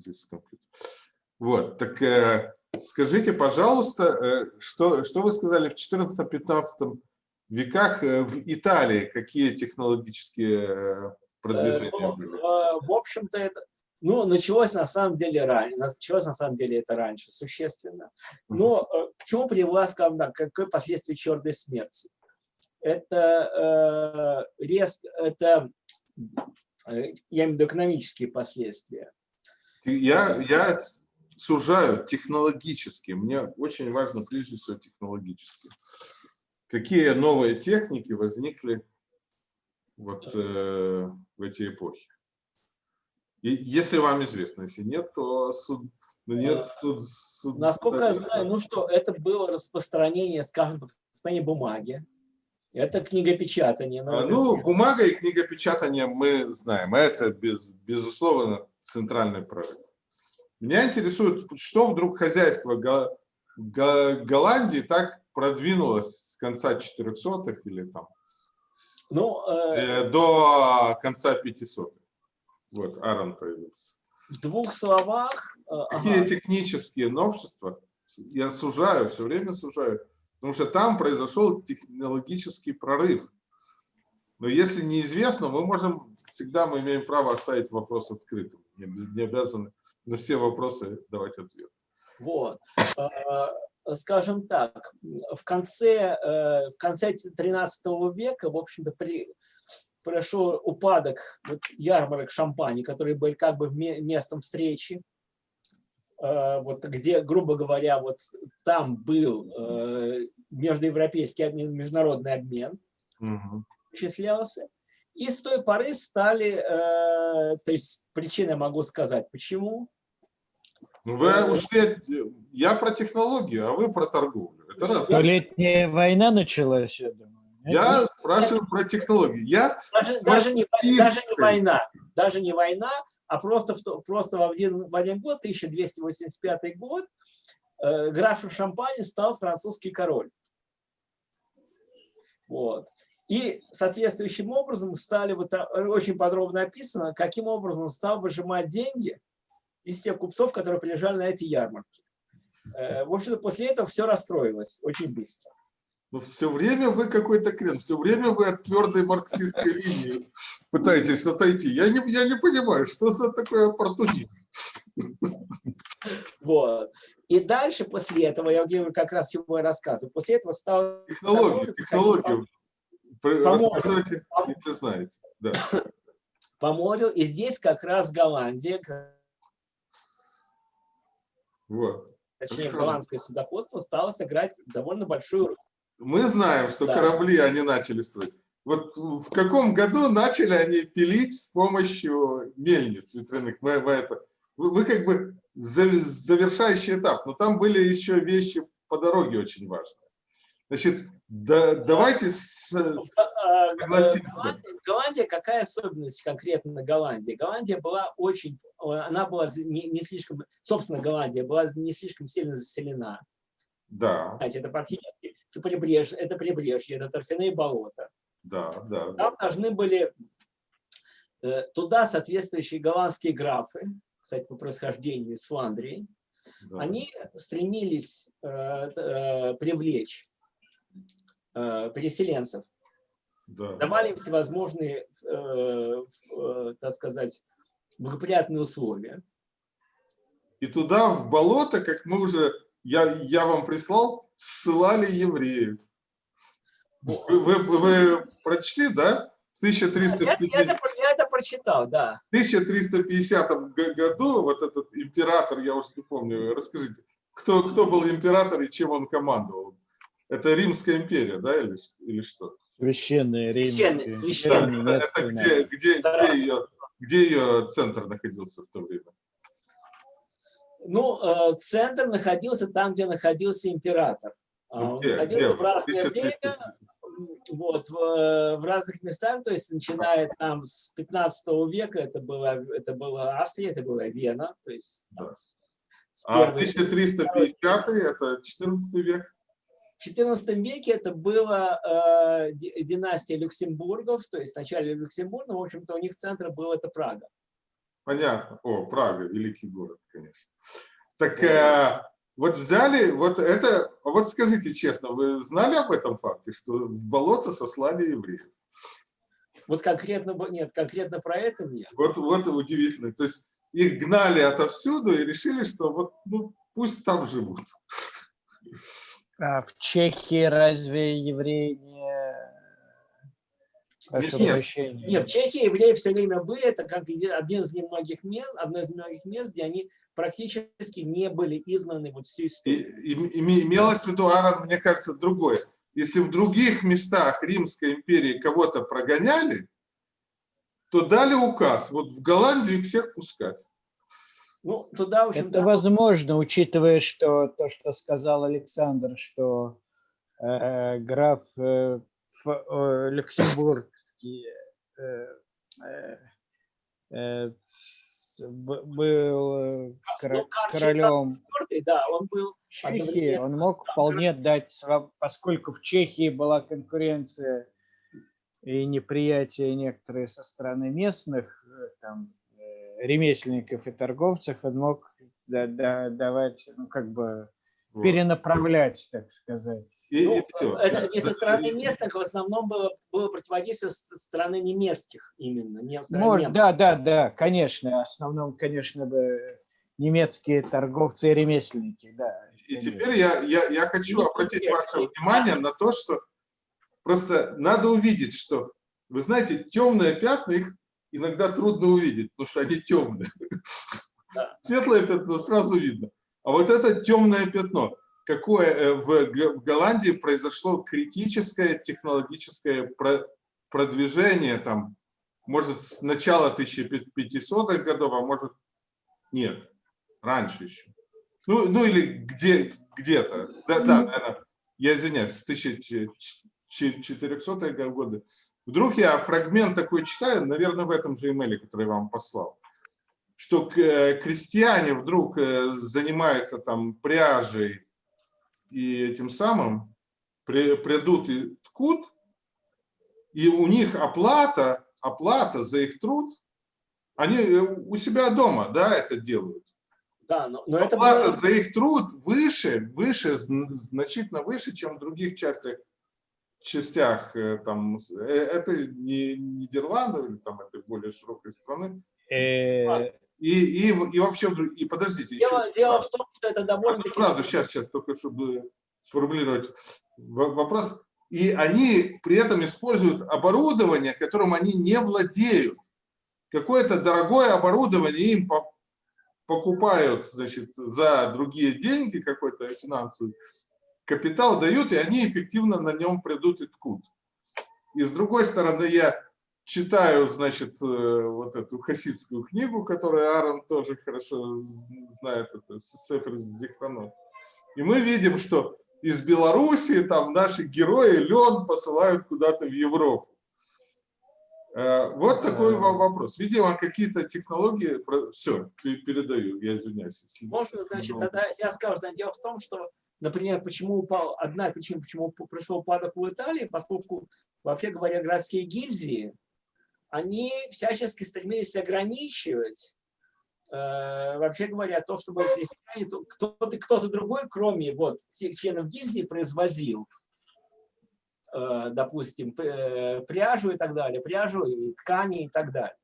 здесь компьютер. Вот, так э, скажите, пожалуйста, э, что, что вы сказали в 14-15 веках э, в Италии, какие технологические э, продвижения ну, были? В общем-то, это, ну, началось на самом деле раньше, началось на самом деле это раньше существенно. Но к чему привела, скажем так, какое последствие черной смерти? Это, э, рез, это я имею в виду экономические последствия. Я, я сужаю технологически. Мне очень важно прежде всего технологически. Какие новые техники возникли вот э, в эти эпохи? И если вам известно, если нет, то суд, ну, нет, суд, суд, Насколько я знаю, ну что, это было распространение, скажем, распространение бумаги. Это книгопечатание. А, ну, бумага и книгопечатание мы знаем. Это, без, безусловно, центральный проект. Меня интересует, что вдруг хозяйство Го Го Голландии так продвинулось с конца 400-х или там ну, э, э, до конца 500-х. Вот, Аарон появился. В двух словах. Э, Какие ага. технические новшества? Я сужаю, все время сужаю. Потому что там произошел технологический прорыв. Но если неизвестно, мы можем, всегда мы имеем право оставить вопрос открытым. Не обязаны на все вопросы давать ответ. Вот. А, скажем так, в конце, э, в конце 13 века, в общем-то, при, произошел упадок вот, ярмарок шампани, которые были как бы местом встречи. Э, вот где, грубо говоря, вот там был э, междуевропейский обмен, международный обмен, угу. осуществлялся. И с той поры стали, то есть причины могу сказать, почему. Ну, вы э, ушли, я про технологию, а вы про торговлю. Это Столетняя война началась, я думаю. Я спрашиваю про технологию. Я даже, даже, не, даже не война, даже не война, а просто, в, просто в, один, в один год, 1285 год, э, графом Шампани стал французский король. Вот. И соответствующим образом стали, вот, очень подробно описано, каким образом он стал выжимать деньги из тех купцов, которые приезжали на эти ярмарки. Э, в общем-то, после этого все расстроилось очень быстро. Но все время вы какой-то крем, все время вы от твердой марксистской линии пытаетесь отойти. Я не, я не понимаю, что за такое оппортунизм. Вот. И дальше после этого, я говорю как раз его рассказываю, после этого стал... Технологию, технологию. Рассказывайте, если знаете. Да. По морю, и здесь как раз Голландия, вот. Точнее, голландское судоходство стало сыграть довольно большую роль. Мы знаем, что да. корабли они начали строить. Вот в каком году начали они пилить с помощью мельниц ветряных? Мы, мы, это, вы, вы как бы завершающий этап, но там были еще вещи по дороге очень важные. Значит, да, давайте ну, а, согласимся. Голландия, какая особенность конкретно Голландии? Голландия была очень, она была не, не слишком, собственно, Голландия была не слишком сильно заселена. Да. Знаете, это практически прибрежье, это прибрежье, это торфяные болота. Да, да. Там должны были э, туда соответствующие голландские графы, кстати, по происхождению из Фландрии, да. они стремились э, э, привлечь Э, переселенцев, да. давали им всевозможные, э, э, так сказать, благоприятные условия. И туда, в болото, как мы уже, я, я вам прислал, ссылали евреев. Вы, вы, вы прочли, да? В 1350... Я, я, это, я это прочитал, да. В 1350 году вот этот император, я уже не помню, расскажите, кто, кто был император и чем он командовал? Это Римская империя, да, или, или что? Священная Римская. Священная. Да, это где, где, где, ее, где ее центр находился в то время? Ну, э, центр находился там, где находился император. А, он где, находился где? в разное время, вот, в, в разных местах, то есть начиная там с 15 века, это была, это была Австрия, это была Вена, то есть... Да. а 1350 это 14 век? В XIV веке это была э, династия Люксембургов, то есть вначале Люксембурга, в общем-то у них центр был это Прага. Понятно. О, Прага, великий город, конечно. Так э, вот взяли, вот это, вот скажите честно, вы знали об этом факте, что в болото сослали евреев? Вот конкретно, нет, конкретно про это нет. Вот, вот удивительно. То есть их гнали отовсюду и решили, что вот, ну, пусть там живут. А в Чехии разве евреи не... Прошу нет, прощения. Нет, в Чехии евреи все время были, это как один из немногих мест, одно из немногих мест, где они практически не были изгнаны вот всю историю. И, и, имелось в виду, Аарон, мне кажется, другое. Если в других местах Римской империи кого-то прогоняли, то дали указ, вот в Голландию их всех пускать. Ну, туда, в общем, Это возможно, учитывая, что то, что сказал Александр, что э, граф э, э, Люксембургский э, э, э был э, кор ну, королем да, он был Чехии, он мог вполне дать, поскольку в Чехии была конкуренция и неприятие некоторые со стороны местных, там, ремесленников и торговцев, он мог да, да, давать, ну, как бы, вот. перенаправлять, так сказать. И, ну, и это не со стороны местных, в основном было, было противодействие со стороны немецких именно. Не Может, да, да, да, конечно. В основном, конечно, бы немецкие торговцы и ремесленники, да. И конечно. теперь я, я, я хочу обратить ваше внимание на то, что просто надо увидеть, что, вы знаете, темные пятна, их иногда трудно увидеть, потому что они темные. Да. Светлое пятно сразу видно. А вот это темное пятно, какое э, в Голландии произошло критическое технологическое продвижение, там, может, с начала 1500-х годов, а может, нет, раньше еще. Ну, ну или где, где-то, да, да, наверное, я извиняюсь, в 1400-е годы Вдруг я фрагмент такой читаю, наверное, в этом же имейле, который я вам послал, что э, крестьяне вдруг э, занимаются там пряжей и этим самым, придут и ткут, и у них оплата, оплата за их труд, они э, у себя дома, да, это делают. Да, но, но оплата это было... за их труд выше, выше, значительно выше, чем в других частях частях, э, там, э, это не Нидерланды или там это более широкой страны. Э, и, и, и вообще, и подождите. Дело, еще, дело в том, что это довольно... Правда, сейчас, сейчас, только чтобы сформулировать вопрос. И они при этом используют оборудование, которым они не владеют. Какое-то дорогое оборудование им покупают значит, за другие деньги, какой-то финансовый, капитал дают, и они эффективно на нем придут и ткут. И с другой стороны, я читаю, значит, э, вот эту хасидскую книгу, которую Аарон тоже хорошо знает, это Сефер Зихранот. И мы видим, что из Белоруссии там наши герои лен посылают куда-то в Европу. Э, вот такой вам вопрос. Видимо, какие-то технологии... Все, передаю, я извиняюсь. Можно, значит, тогда я скажу, дело в том, что Например, почему упал, одна из причин, почему пришел упадок в Италии, поскольку, вообще говоря, городские гильдии, они всячески стремились ограничивать, э, вообще говоря, то, чтобы крестьяне, кто-то кто, -то, другой, кроме вот всех членов гильдии, производил, э, допустим, э, пряжу и так далее, пряжу и ткани и так далее.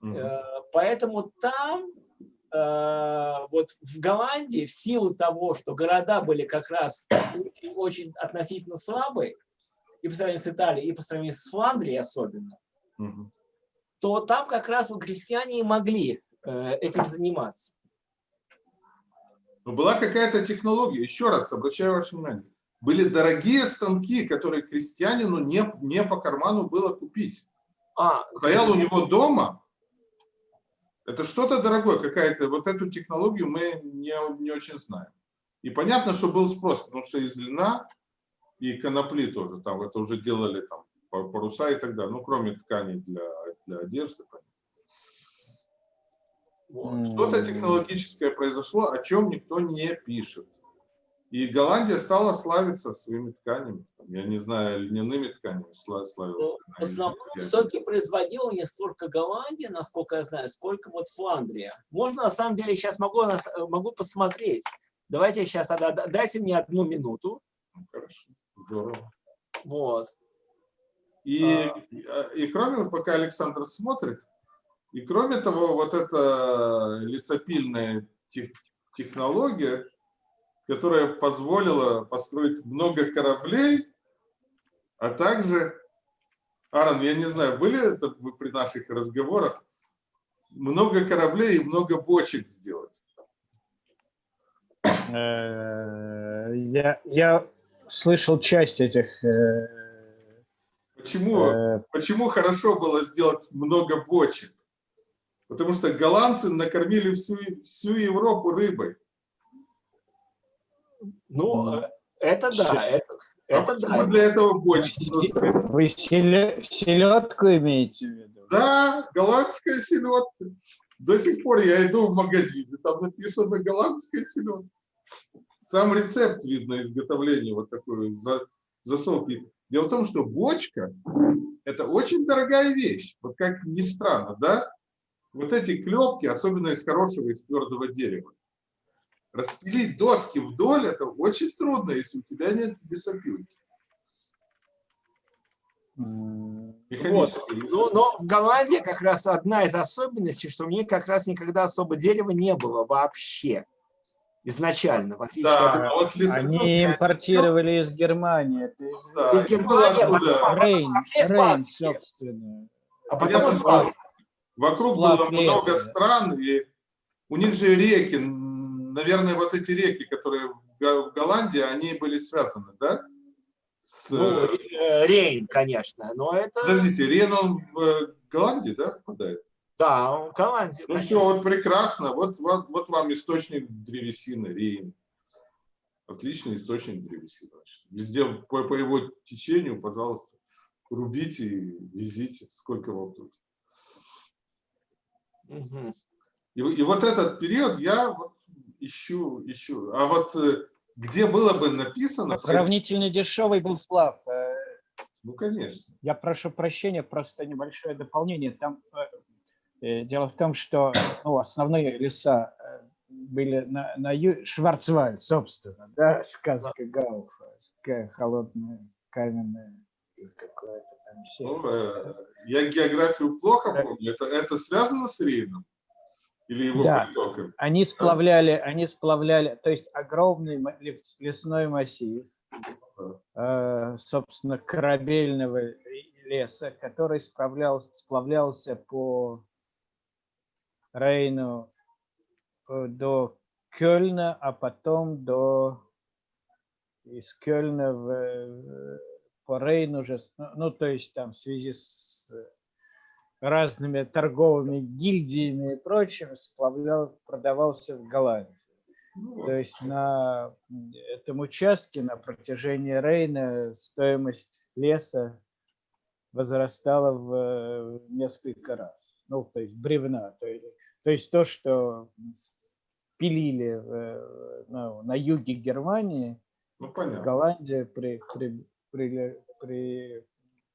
Mm -hmm. Поэтому там Э, вот в Голландии в силу того, что города были как раз очень, очень относительно слабые, и по сравнению с Италией, и по сравнению с Фландрией особенно, угу. то там как раз вот крестьяне и могли э, этим заниматься. Но была какая-то технология, еще раз обращаю ваше внимание, были дорогие станки, которые крестьянину не, не по карману было купить. А, Стоял у него дома, это что-то дорогое, какая-то, вот эту технологию мы не, не очень знаем. И понятно, что был спрос, потому что из льна и конопли тоже, там это уже делали там паруса и так далее, ну кроме тканей для, для одежды. Вот. Что-то технологическое произошло, о чем никто не пишет. И Голландия стала славиться своими тканями. Я не знаю, льняными тканями славилась. Ну, в основном все-таки производила не столько Голландия, насколько я знаю, сколько вот Фландрия. Можно, на самом деле, сейчас могу, могу посмотреть. Давайте сейчас тогда, дайте мне одну минуту. Ну, хорошо, здорово. Вот. И, а. и кроме, пока Александр смотрит, и кроме того, вот эта лесопильная тех, технология, которая позволила построить много кораблей, а также, Аарон, я не знаю, были это вы при наших разговорах, много кораблей и много бочек сделать? Э, я, я слышал часть этих... Э, почему, э... почему хорошо было сделать много бочек? Потому что голландцы накормили всю, всю Европу рыбой. Ну, это да, это, это а да. Для этого бочки. Вы селедку имеете в виду? Да, голландская селедка. До сих пор я иду в магазин, и там написано голландская селедка. Сам рецепт видно изготовления вот такой засолки. Дело в том, что бочка – это очень дорогая вещь. Вот как ни странно, да? Вот эти клепки, особенно из хорошего, из твердого дерева. Распилить доски вдоль – это очень трудно, если у тебя нет лесопилки. Вот. Но, но в Голландии как раз одна из особенностей, что у них как раз никогда особо дерева не было вообще изначально. В да, от... вот Они импортировали из Германии. Да, из Германии. Да. Рейн, Рейн, собственно. А потому что вокруг было много стран, и у них же реки, наверное, вот эти реки, которые в Голландии, они были связаны, да? С... Ну, э, Рейн, конечно, но это... Подождите, Рейн, он в Голландии, да, впадает? Да, Голландия. Ну конечно. все, вот прекрасно. Вот, вот, вот вам источник древесины, Рейн. Отличный источник древесины. Везде по, по его течению, пожалуйста, рубите и везите, сколько вам тут. Угу. И, и вот этот период я вот ищу, ищу. А вот э, где было бы написано... Сравнительно дешевый был сплав. Э, ну, конечно. Я прошу прощения, просто небольшое дополнение. Там э, дело в том, что ну, основные леса были на, на ю... Шварцвальд, собственно, да, сказка Гауфа, холодная, каменная, какое-то там ну, э, Я географию плохо помню. Это, это связано с Рейном? Или его да. притоком? Они сплавляли, они сплавляли, то есть огромный лесной массив, э, собственно, корабельного леса, который сплавлялся, сплавлялся по Рейну э, до Кёльна, а потом до из Кёльна в, по Рейну уже, ну, ну, то есть там в связи с разными торговыми гильдиями и прочим, сплавлял, продавался в Голландии. Ну то есть на этом участке на протяжении Рейна стоимость леса возрастала в несколько раз. Ну, то есть бревна. То есть то есть то, что пилили э, ну, на юге Германии, ну, понятно. Голландия при, при, при, при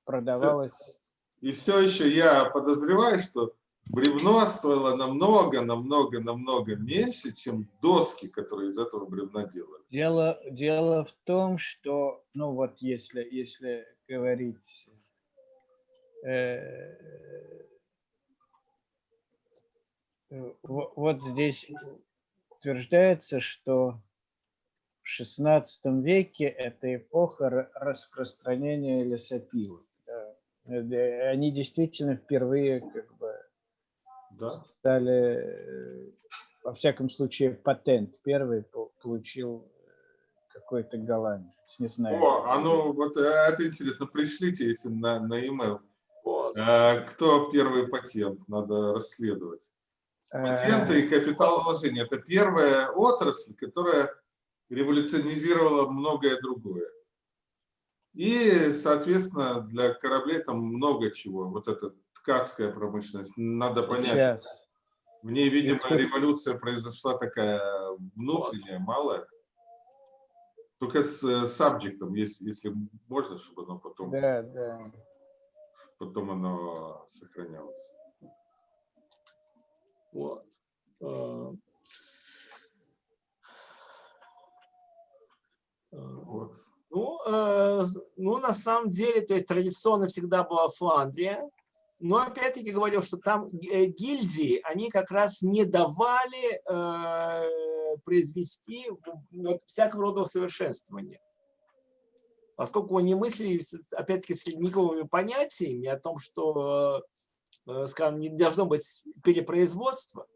продавалась. И все еще я подозреваю, что бревно стоило намного, намного, намного меньше, чем доски, которые из этого бревна делали. Дело, дело в том, что, ну вот если, если говорить э, вот здесь утверждается, что в XVI веке это эпоха распространения лесопилок. Э, они действительно впервые как бы да. стали, э, во всяком случае, патент первый получил э, какой-то голландец, не знаю. О, а ну вот это интересно, пришлите, если на, на e-mail. Вот. Кто первый патент, надо расследовать. Патенты и капиталовложения – это первая отрасль, которая революционизировала многое другое. И, соответственно, для кораблей там много чего. Вот эта ткацкая промышленность, надо понять. Сейчас. В ней, видимо, революция произошла такая внутренняя, малая. Только с subject, если, если можно, чтобы оно потом... Да, да. Потом оно сохранялось. Вот. Вот. Ну, э, ну, на самом деле, то есть традиционно всегда была Фландрия, но опять-таки говорил, что там э, гильдии, они как раз не давали э, произвести вот, всякого рода усовершенствования. Поскольку они мыслили, опять-таки, с ледниковыми понятиями о том, что, э, скажем, не должно быть перепроизводства,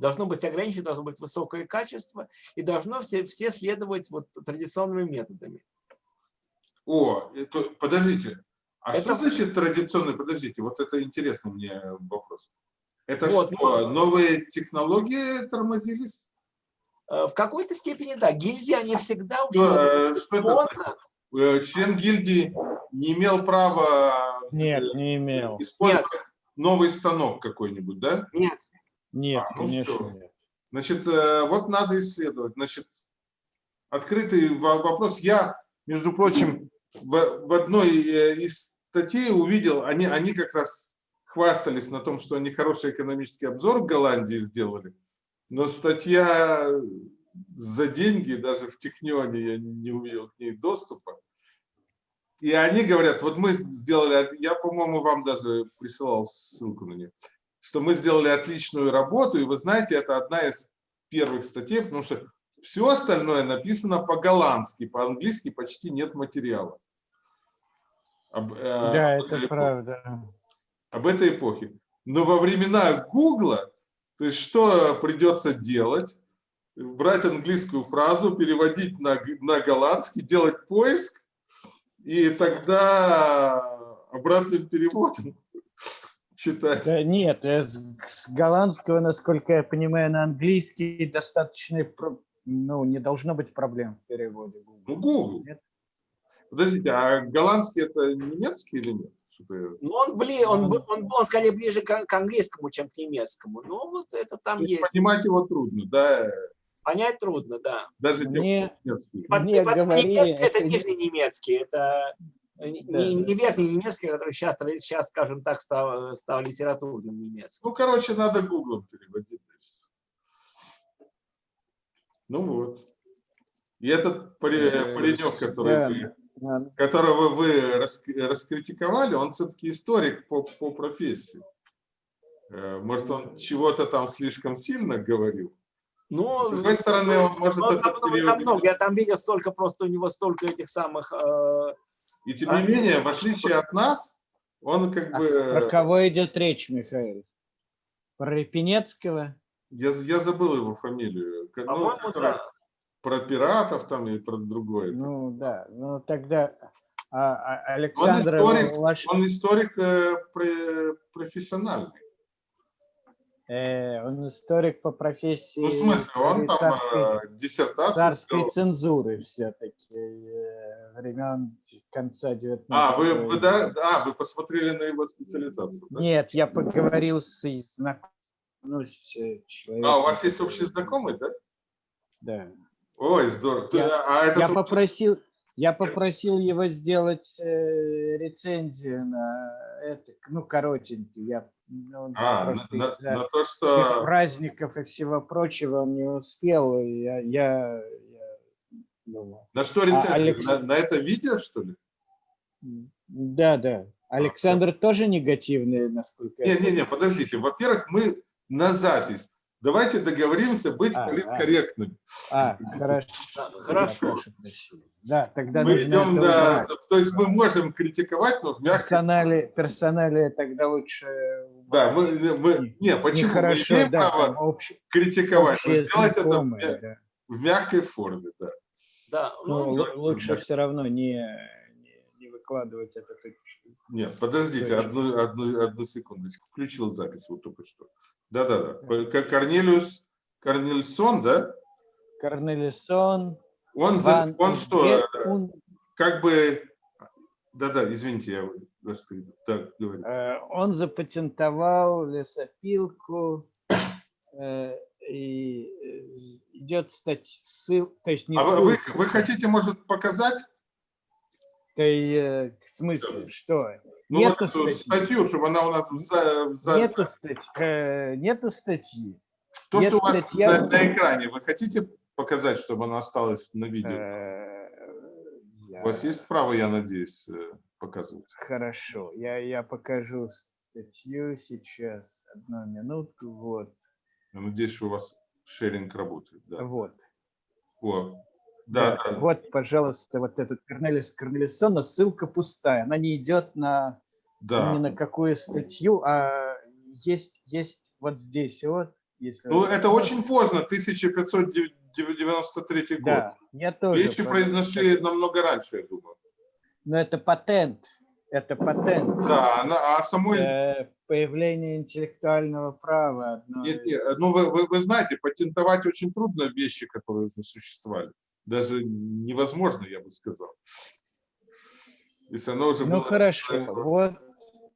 должно быть ограничено, должно быть высокое качество, и должно все, все следовать вот традиционными методами. О, это, подождите, а это... что значит традиционный? Подождите, вот это интересный мне вопрос. Это вот, что, новые технологии тормозились? Э, в какой-то степени, да. Гильдии, они всегда... Что, что это э, Член гильдии не имел права Нет, не имел. использовать Нет. новый станок какой-нибудь, да? Нет. Нет, а, ну конечно что? нет. Значит, э, вот надо исследовать. Значит, открытый вопрос. Я, между прочим, в, в одной э, из статей увидел, они, они как раз хвастались на том, что они хороший экономический обзор в Голландии сделали, но статья за деньги, даже в Технионе я не увидел к ней доступа. И они говорят, вот мы сделали, я, по-моему, вам даже присылал ссылку на нее что мы сделали отличную работу, и вы знаете, это одна из первых статей, потому что все остальное написано по-голландски, по-английски почти нет материала. Об, э, да, об это эпохе. правда. Об этой эпохе. Но во времена Гугла, то есть что придется делать? Брать английскую фразу, переводить на, на голландский, делать поиск, и тогда обратным переводом читать. Да, нет, э, с, с голландского, насколько я понимаю, на английский достаточно, ну, не должно быть проблем в переводе. Ну, Google. Нет? Подождите, а голландский это немецкий или нет? Ну, он, блин, он, он, он, он скорее ближе к, к английскому, чем к немецкому. Ну, вот это там То есть. Понимать его трудно, да? Понять трудно, да. Даже мне, немецкий. Мне говорили, немецкий, это, это нижний немецкий, это не, не верхний немецкий, который сейчас, сейчас, скажем так, стал, стал литературным немецким. Ну, короче, надо гуглом переводить. Ну вот. И этот паренек, который вы, которого вы раскритиковали, он все-таки историк по, по профессии. Э, может, он чего-то там слишком сильно говорил? Ну, С другой стороны, он может... Он, он, он, я там видел столько, просто у него столько этих самых э, и тем не менее, в отличие от нас, он как а бы... Про кого идет речь, Михаил? Про Репинецкого? Я, я забыл его фамилию. Ну, да. Про пиратов там и про другое. Ну да, ну тогда а, а, Александр... Он историк, ваш... он историк э, профессиональный. Э, он историк по профессии. Ну, в смысле, он там царской, э, диссертацию Царской сделал. цензуры все-таки э, времен конца 19 А, вы, вы, да, а, вы посмотрели на его специализацию? Да? Нет, я поговорил с знакомым. Ну, с человеком. А, у вас есть общий знакомый, да? Да. Ой, здорово. Я, а это я тут... попросил, я попросил его сделать э, рецензию на это, ну, коротенький. Я ну, а, просто на, на, на то, что... праздников и всего прочего он не успел. Я, я, я думал. На что рецензия? А Алекс... на, на это видео, что ли? Да, да. А, Александр а, тоже негативный, насколько Не, не, не, подождите. Во-первых, мы на запись. Давайте договоримся быть а, политкорректными. А, а хорошо. Хорошо. Да, тогда мы идем на... То есть мы можем критиковать, но в мягком... Персонали, персонали тогда лучше... Да, мы... мы не, почему? Хорошо, мы имеем да, право общ... критиковать, но делать это в, да. в мягкой форме, да. Да, ну, ну лучше все равно не, не, не выкладывать это. Нет, подождите, одну, одну, одну секундочку. Включил запись вот только что. Да-да-да. Корнелиус Корнельсон, да? Корнелисон. Он, Ван, он что, он... как бы... Да-да, извините, я господи, так говорю. Э, он запатентовал лесопилку. Э, и идет статья, ссыл, то есть не а ссылка. Вы, вы хотите, может, показать? То есть, в смысле, что? Ну, нету вот статьи. статью, чтобы она у нас за, за... Нету, статьи. Э, нету статьи. То, Есть что у вас на, на экране, вы хотите показать, чтобы она осталась на видео? Э, У вас есть право, я надеюсь, э, показывать? Хорошо, я, я покажу статью сейчас. Одну минутку. Вот. Я надеюсь, что у вас шеринг работает. Да. Вот. О, да, да. Вот, пожалуйста, вот этот Корнелис Корнелиссона, ссылка пустая. Она не идет на да. ни на какую статью, а есть, есть вот здесь вот. Если Ну, это посмотрите. очень поздно, 1593 год. Да, я тоже. Вещи про- произошли намного раньше, я думаю. Но это патент. Это патент. Да, она, а самой... Э, Появление интеллектуального права. одно Нет, нет, из- ну вы, вы, вы знаете, патентовать очень трудно вещи, которые уже существовали. Даже невозможно, я бы сказал. Если оно уже Ну было... хорошо, вот.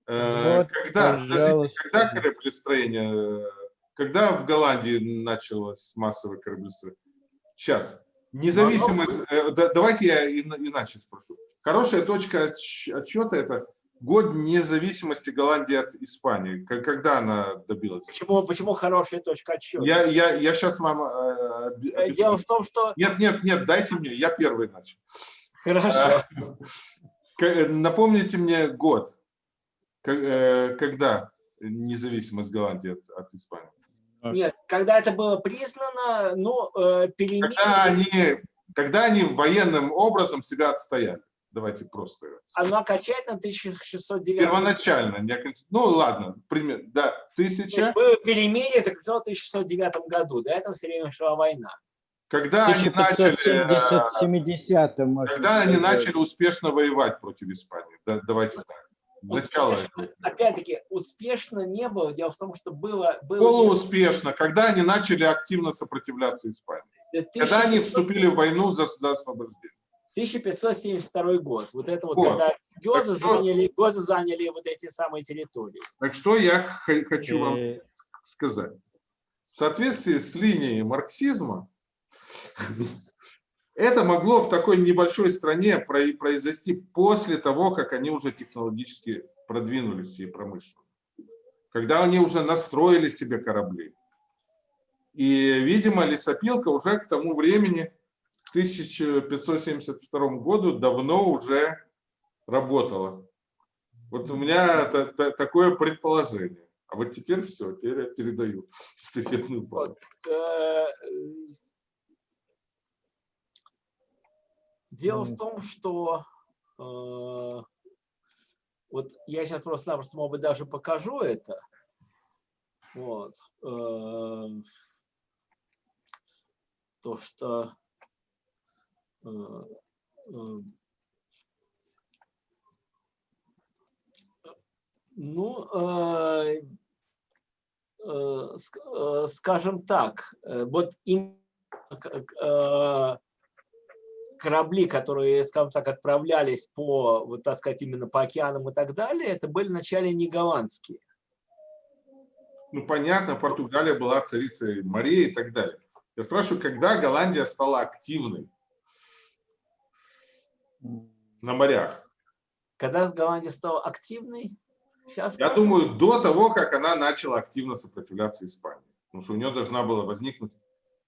Э, вот, когда, подождите, когда кораблестроение, когда в Голландии началось массовое кораблестроение? Сейчас. Независимость, э, да- давайте я ина- иначе спрошу. Хорошая точка отсч- отсчета – это год независимости Голландии от Испании. Когда она добилась? Почему, почему хорошая точка отсчета? Я, я, я сейчас вам... э, Э, объясню. Дело в том, что... Нет, нет, нет, дайте мне, я первый начал. Хорошо. К- Напомните мне год, э, когда независимость Голландии от, от Испании. Нет, когда это было признано, ну, перемены... Когда они, когда они военным образом себя отстояли. Давайте просто. Оно окончательно 1609 Первоначально. не оконч- Ну ладно, пример, да, тысяча. Было перемирие заключено в 1609 году. До этого все время шла война. Когда они начали, 1570 когда они начали успешно воевать против Испании. Да, давайте так. Начало. Опять-таки, успешно не было. Дело в том, что было... было Полууспешно. Когда они начали активно сопротивляться Испании. Когда они 1500 вступили в войну за, за освобождение. 1572 год. Вот это вот, Вот. когда что- заняли, гозы заняли вот эти самые территории. Так что я хочу вам Э, сказать. В соответствии с линией марксизма, это могло в такой небольшой стране про- произойти после того, как они уже технологически продвинулись и промышленно. Когда они уже настроили себе корабли. И, видимо, лесопилка уже к тому времени, 1572 году, давно уже работала. Вот у меня та- та- такое предположение. А вот теперь все, теперь я передаю эстафетную палку. Э, Дело в том, что э, вот я сейчас просто-напросто, может быть, даже покажу это. Вот. э, То, что ну, э, э, ск- э, скажем так, вот им корабли, которые, скажем так, отправлялись по, вот так сказать, именно по океанам и так далее, это были вначале не голландские. Ну, понятно, Португалия была царицей морей и так далее. Я спрашиваю, когда Голландия стала активной на морях? Когда Голландия стала активной, сейчас Я думаю, до того, как она начала активно сопротивляться Испании. Потому что у нее должна была возникнуть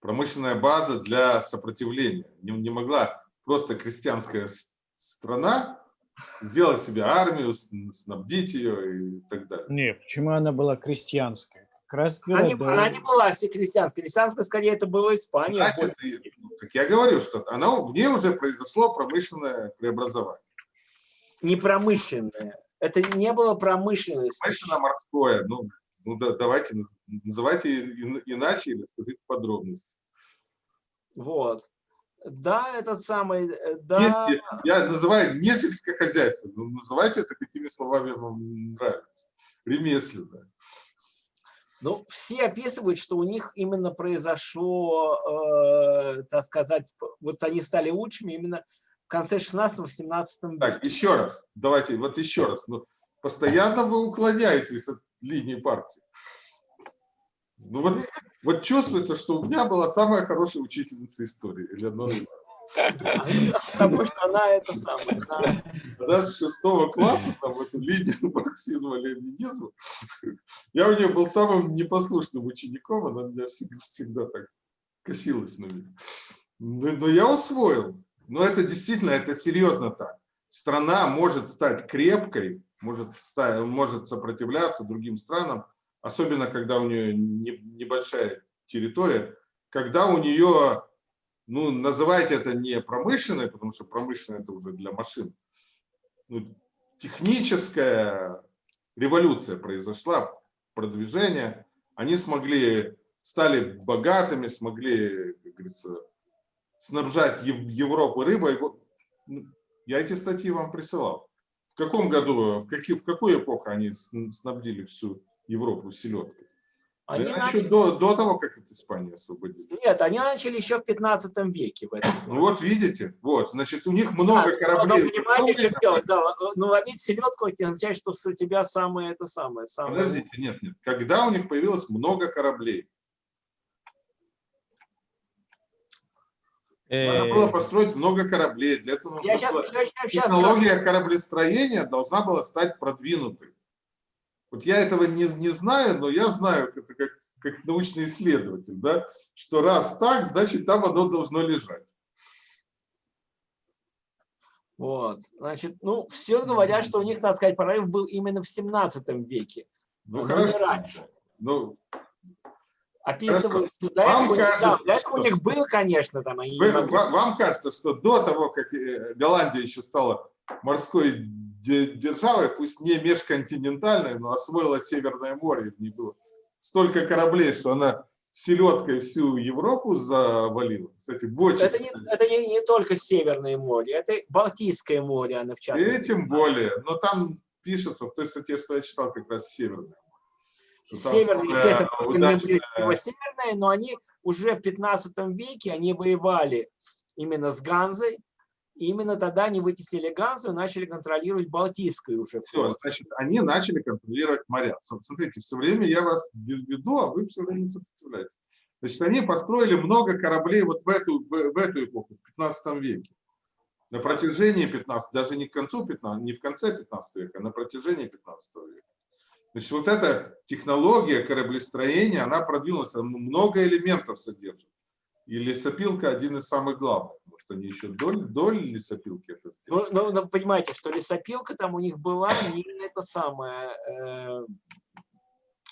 промышленная база для сопротивления. Не, не могла просто крестьянская страна сделать себе армию, снабдить ее и так далее. Не, почему она была крестьянская? Раз она не, города. она не была все крестьянская. Крестьянская, скорее, это была Испания. Значит, ну, так я говорю, что она, в ней уже произошло промышленное преобразование. не промышленная. Это не было промышленности. Промышленно-морское. Ну, ну да, давайте наз- называйте иначе или скажите подробности. Вот. Да, этот самый, э, да, Если я называю не сельскохозяйственное, но называйте это какими словами вам нравится. Ремесленное. Ну, все описывают, что у них именно произошло, э, так сказать, вот они стали лучшими именно в конце 16-17 Так, века. еще раз. Давайте, вот еще раз. Ну, постоянно вы уклоняетесь от линии партии. Ну вот Вот чувствуется, что у меня была самая хорошая учительница истории, Элеонора Потому что она это самое. Она с шестого класса, там, эту линию марксизма-ленинизма, я у нее был самым непослушным учеником, она меня всегда, всегда так косилась на меня. Но, но я усвоил. Но это действительно, это серьезно так. Страна может стать крепкой, может, стать, может сопротивляться другим странам, особенно когда у нее не, небольшая территория, когда у нее ну, называйте это не промышленной, потому что промышленная это уже для машин. Ну, техническая революция произошла, продвижение. Они смогли, стали богатыми, смогли, как говорится, снабжать Европу рыбой. Ну, я эти статьи вам присылал. В каком году, в, какие, в какую эпоху они снабдили всю Европу селедкой? Они да начали... еще до, до того, как от Испании освободили. Нет, они начали еще в 15 веке. В этом ну вот видите, вот, значит, у них много да, кораблей. Но понимаете, что делать? Да, ну ловить селедку, это означает, что у тебя самое это самое. самое... Подождите, нет, нет. Когда у них появилось много кораблей? Надо было построить много кораблей. Для этого нужно я сейчас, я сейчас технология кораблестроения должна была стать продвинутой. Вот я этого не, не знаю, но я знаю, это как, как научный исследователь, да, что раз так, значит, там оно должно лежать. Вот, значит, ну, все говорят, что у них, так сказать, прорыв был именно в 17 веке. Ну, но хорошо. Не раньше. Ну, Описывают, что до этого, кажется, да, до этого что... у них был, конечно, там. Они Вы, вам кажется, что до того, как э, Голландия еще стала морской державой, пусть не межконтинентальной, но освоила Северное море, в ней было столько кораблей, что она селедкой всю Европу завалила. Кстати, больше. Это, не, это не, не только Северное море, это Балтийское море, она в частности. И тем более, но там пишется в той статье, что я читал, как раз Северное. Северные, естественно, удачная... северные, но они уже в 15 веке они воевали именно с Ганзой, и именно тогда они вытеснили Ганзу и начали контролировать Балтийскую уже. Все, значит, они начали контролировать моря. Смотрите, все время я вас веду, а вы все время сопротивляетесь. Значит, они построили много кораблей вот в эту, в, в эту эпоху, в 15 веке. На протяжении 15, даже не к концу 15, не в конце 15 века, а на протяжении 15 века. Значит, вот эта технология кораблестроения, она продвинулась, много элементов содержит. И лесопилка один из самых главных. Может, они еще доль, доль лесопилки это сделали? Ну, ну, ну, понимаете, что лесопилка там у них была не это самое, э,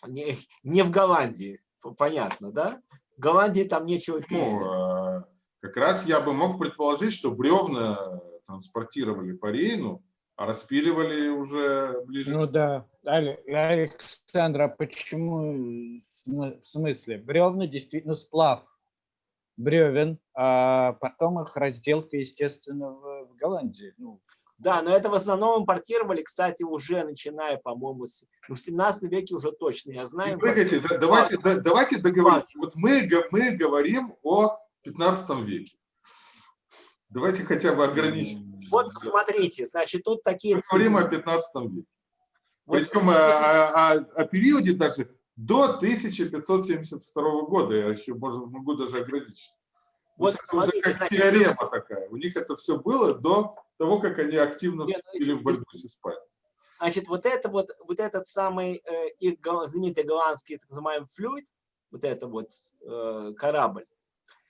не, не в Голландии, понятно, да? В Голландии там нечего пить. Ну, э, как раз я бы мог предположить, что бревна транспортировали по Рейну, а распиливали уже ближе. Ну да, Александра, почему, в смысле, бревна действительно сплав бревен, а потом их разделка, естественно, в, в Голландии. Ну, да, но это в основном импортировали, кстати, уже начиная, по-моему, с, ну, в 17 веке уже точно, я знаю. Погодите, да, давайте, да, давайте договоримся. Вот мы, мы говорим о 15 веке. Давайте хотя бы ограничим. Вот смотрите, значит, тут такие... Мы говорим о 15 веке. Вот, Причем о, о, о, о периоде даже до 1572 года, я еще можно, могу даже ограничить. Вот, смотрите, как значит, теорема такая. У них это все было до того, как они активно ну, вступили в борьбу с Испанией. Значит, вот это вот, вот этот самый э, их знаменитый голландский так называемый флюид, вот это вот э, корабль,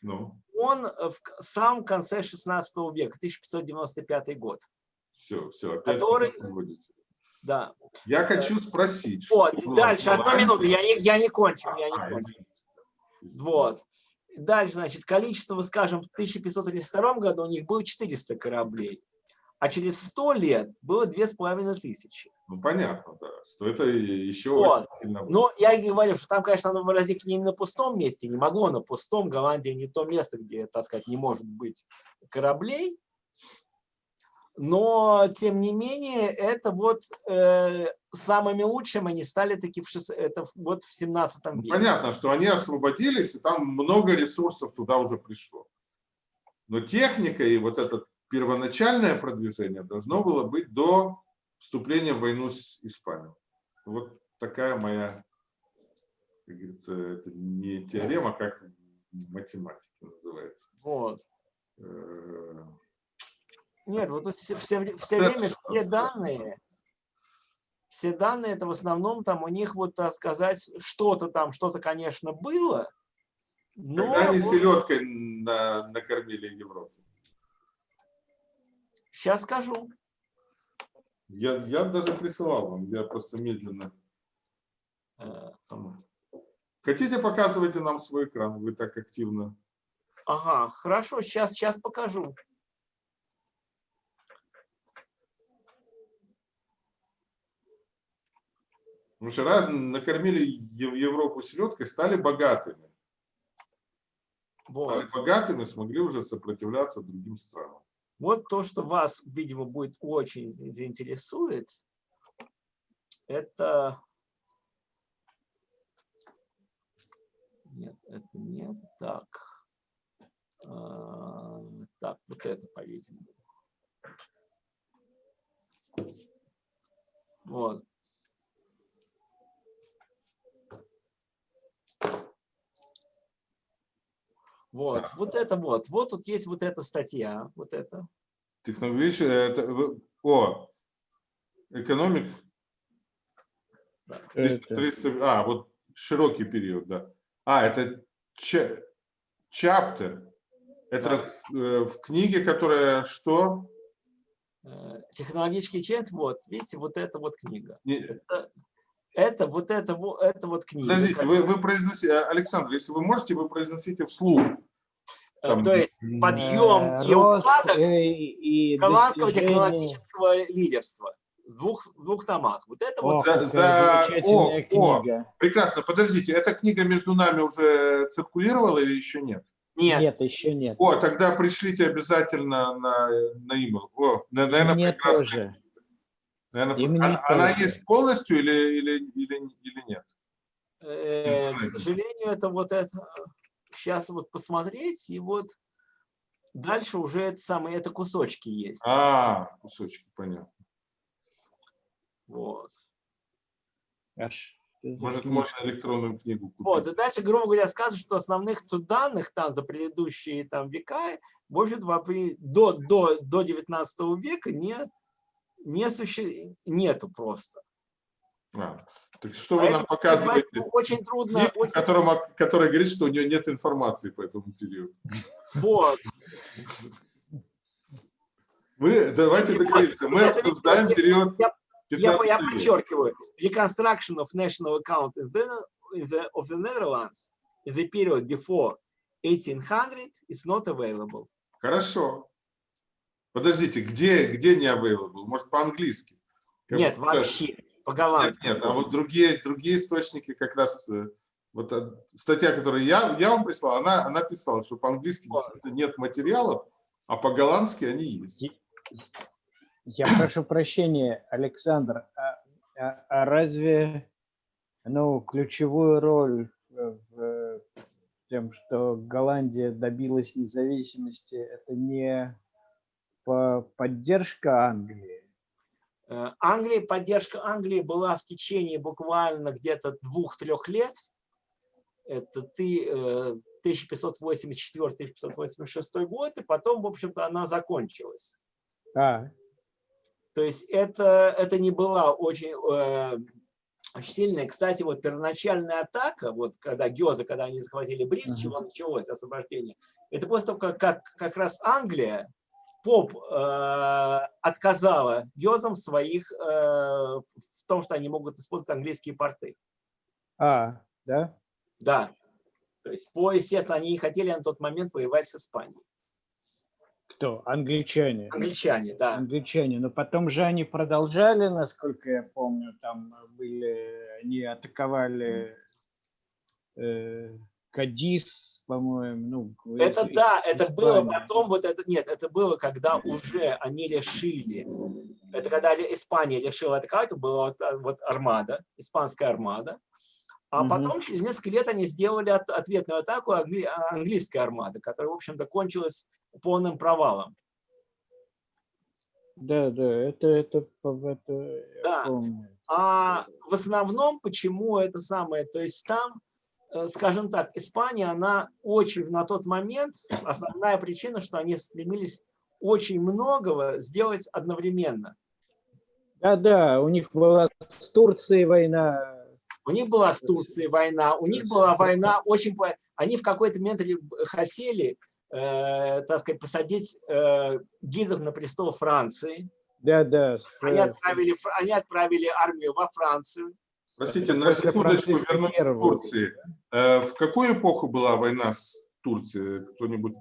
ну. он в самом конце 16 века, 1595 год. Все, все, опять который, да. Я хочу спросить. Вот, дальше, одну минуту, я не, я не кончил, я не а, кончил. Вот. Дальше, значит, количество, скажем, в 1532 году у них было 400 кораблей, а через 100 лет было 2500. Ну, понятно, да, что это еще вот. сильно... Но я и говорю, что там, конечно, оно возникло не на пустом месте, не могло на пустом, Голландия не то место, где, так сказать, не может быть кораблей, но, тем не менее, это вот э, самыми лучшими они стали таки в, шест... это вот в 17 веке. Понятно, что они освободились, и там много ресурсов туда уже пришло. Но техника и вот это первоначальное продвижение должно было быть до вступления в войну с Испанией. Вот такая моя как говорится, это не теорема, как в математике называется. Вот. Нет, вот тут все, все, все время все данные, все данные, это в основном там у них, вот так сказать, что-то там, что-то, конечно, было, но... Когда они вот... селедкой на, накормили Европу? Сейчас скажу. Я, я даже присылал вам, я просто медленно. Э, Хотите, показывайте нам свой экран, вы так активно. Ага, хорошо, сейчас, сейчас покажу. Потому что раз накормили Европу селедкой, стали богатыми. Вот. Стали богатыми, смогли уже сопротивляться другим странам. Вот то, что вас, видимо, будет очень заинтересует, это... Нет, это нет. Так. А, так, вот это, по-видимому. Вот. Вот, вот это вот. Вот тут есть вот эта статья, вот это. Технология, это, о, экономик. Да. 300, а, вот широкий период, да. А, это чаптер. Это да. в, э, в книге, которая что? Э, технологический чент, вот, видите, вот это вот книга. Не... Это, это вот это, это вот книга. Подождите, вы, вы произносите, э, Александр, если вы можете, вы произносите вслух. Э, Там, То есть подъем и упадок и, и голландского технологического лидерства в двух, в двух томах. Вот это о, вот. За, за... О, книга. О, прекрасно. Подождите, эта книга между нами уже циркулировала или еще нет? Нет. Нет, еще нет. О, тогда пришлите обязательно на, на email. О, наверное, Мне прекрасно. тоже. Наверное, она, она есть полностью или, или, или, или нет? Э, к сожалению, это вот это сейчас вот посмотреть, и вот дальше уже это самое, это кусочки есть. А, кусочки, понятно. Вот. Аж. Может, можно электронную книгу купить. Вот, и дальше, грубо говоря, сказано, что основных данных там за предыдущие там века, в общем-то, до, до, до 19 века не не суще... нету просто. А, что вы нам показываете? Очень трудно. Книгу, очень... Которому, который говорит, что у нее нет информации по этому периоду. Вот. Мы, давайте договоримся, мы обсуждаем период я, я, я подчеркиваю, reconstruction of national account in the, in the, of the Netherlands in the period before 1800 is not available. Хорошо. Подождите, где, где не available? Может, по-английски? Нет, вообще, по-голландски. Нет, нет, а вот другие, другие источники как раз... Э, вот статья, которую я, я вам прислал, она, она писала, что по-английски нет материалов, а по-голландски они есть. Я прошу прощения, Александр, а, а, а разве ну, ключевую роль в, в тем, что Голландия добилась независимости, это не поддержка Англии? Э, Англии, поддержка Англии была в течение буквально где-то двух-трех лет. Это ты 1584-1586 год, и потом, в общем-то, она закончилась. А. То есть это, это не была очень, э, очень сильная. Кстати, вот первоначальная атака, вот когда Гёза, когда они захватили Брит, uh -huh. чего началось освобождение, это после того, как, как, как раз Англия Поп э, отказала Гёзам своих э, в том, что они могут использовать английские порты. А, да? Да. То есть, по, естественно, они не хотели на тот момент воевать с Испанией. Кто? Англичане. Англичане, да. Англичане. Но потом же они продолжали, насколько я помню, там были, они атаковали э, Кадис, по-моему. Ну, это из, да, это Испания. было потом, вот это, нет, это было, когда уже они решили, это когда Испания решила это была вот, вот армада, испанская армада, а угу. потом через несколько лет они сделали от, ответную атаку англи, английской армады, которая, в общем-то, кончилась полным провалом. Да, да, это, это, это да. помню. А в основном, почему это самое, то есть там скажем так, Испания, она очень на тот момент, основная причина, что они стремились очень многого сделать одновременно. Да-да, у них была с Турцией война. У них была с Турцией война, у них была война очень... Они в какой-то момент хотели, э, так сказать, посадить э, Гизов на престол Франции. Да-да. Они отправили, они отправили армию во Францию. Простите, на секундочку вернусь к Турции. Э, в какую эпоху была война с Турцией? Кто-нибудь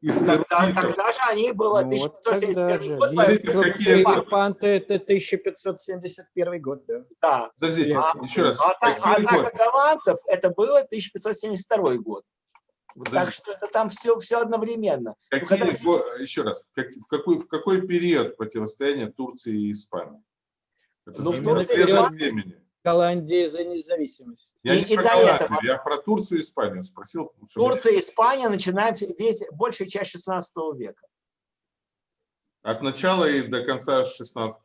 из тогда, тогда же они было ну, 1571 вот год. какие... Оккупанты это 1571 год, да. Да. Подождите, а, еще раз. А, атака голландцев это было 1572 год. Подождите. Так что это там все, все одновременно. Какие, когда... Еще раз, в, как, в, какой, в какой период противостояния Турции и Испании? Это ну, в период времени. Голландии за независимость. Я и, не и про до этого. Я про Турцию и Испанию спросил. Турция и Испания начинают весь, большую часть 16 века. От начала и до конца 16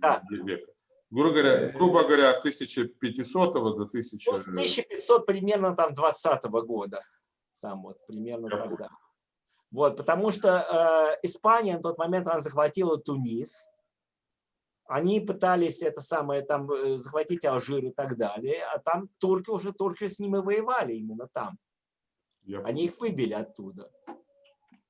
да. века. Грубо говоря, грубо говоря, от 1500 до 1000... Ну, 1500 примерно там 20 -го года. Там вот примерно Я тогда. Вот, потому что э, Испания на тот момент она захватила Тунис, они пытались это самое там э, захватить Алжир и так далее, а там турки уже турки с ними воевали именно там. Я... Они их выбили оттуда.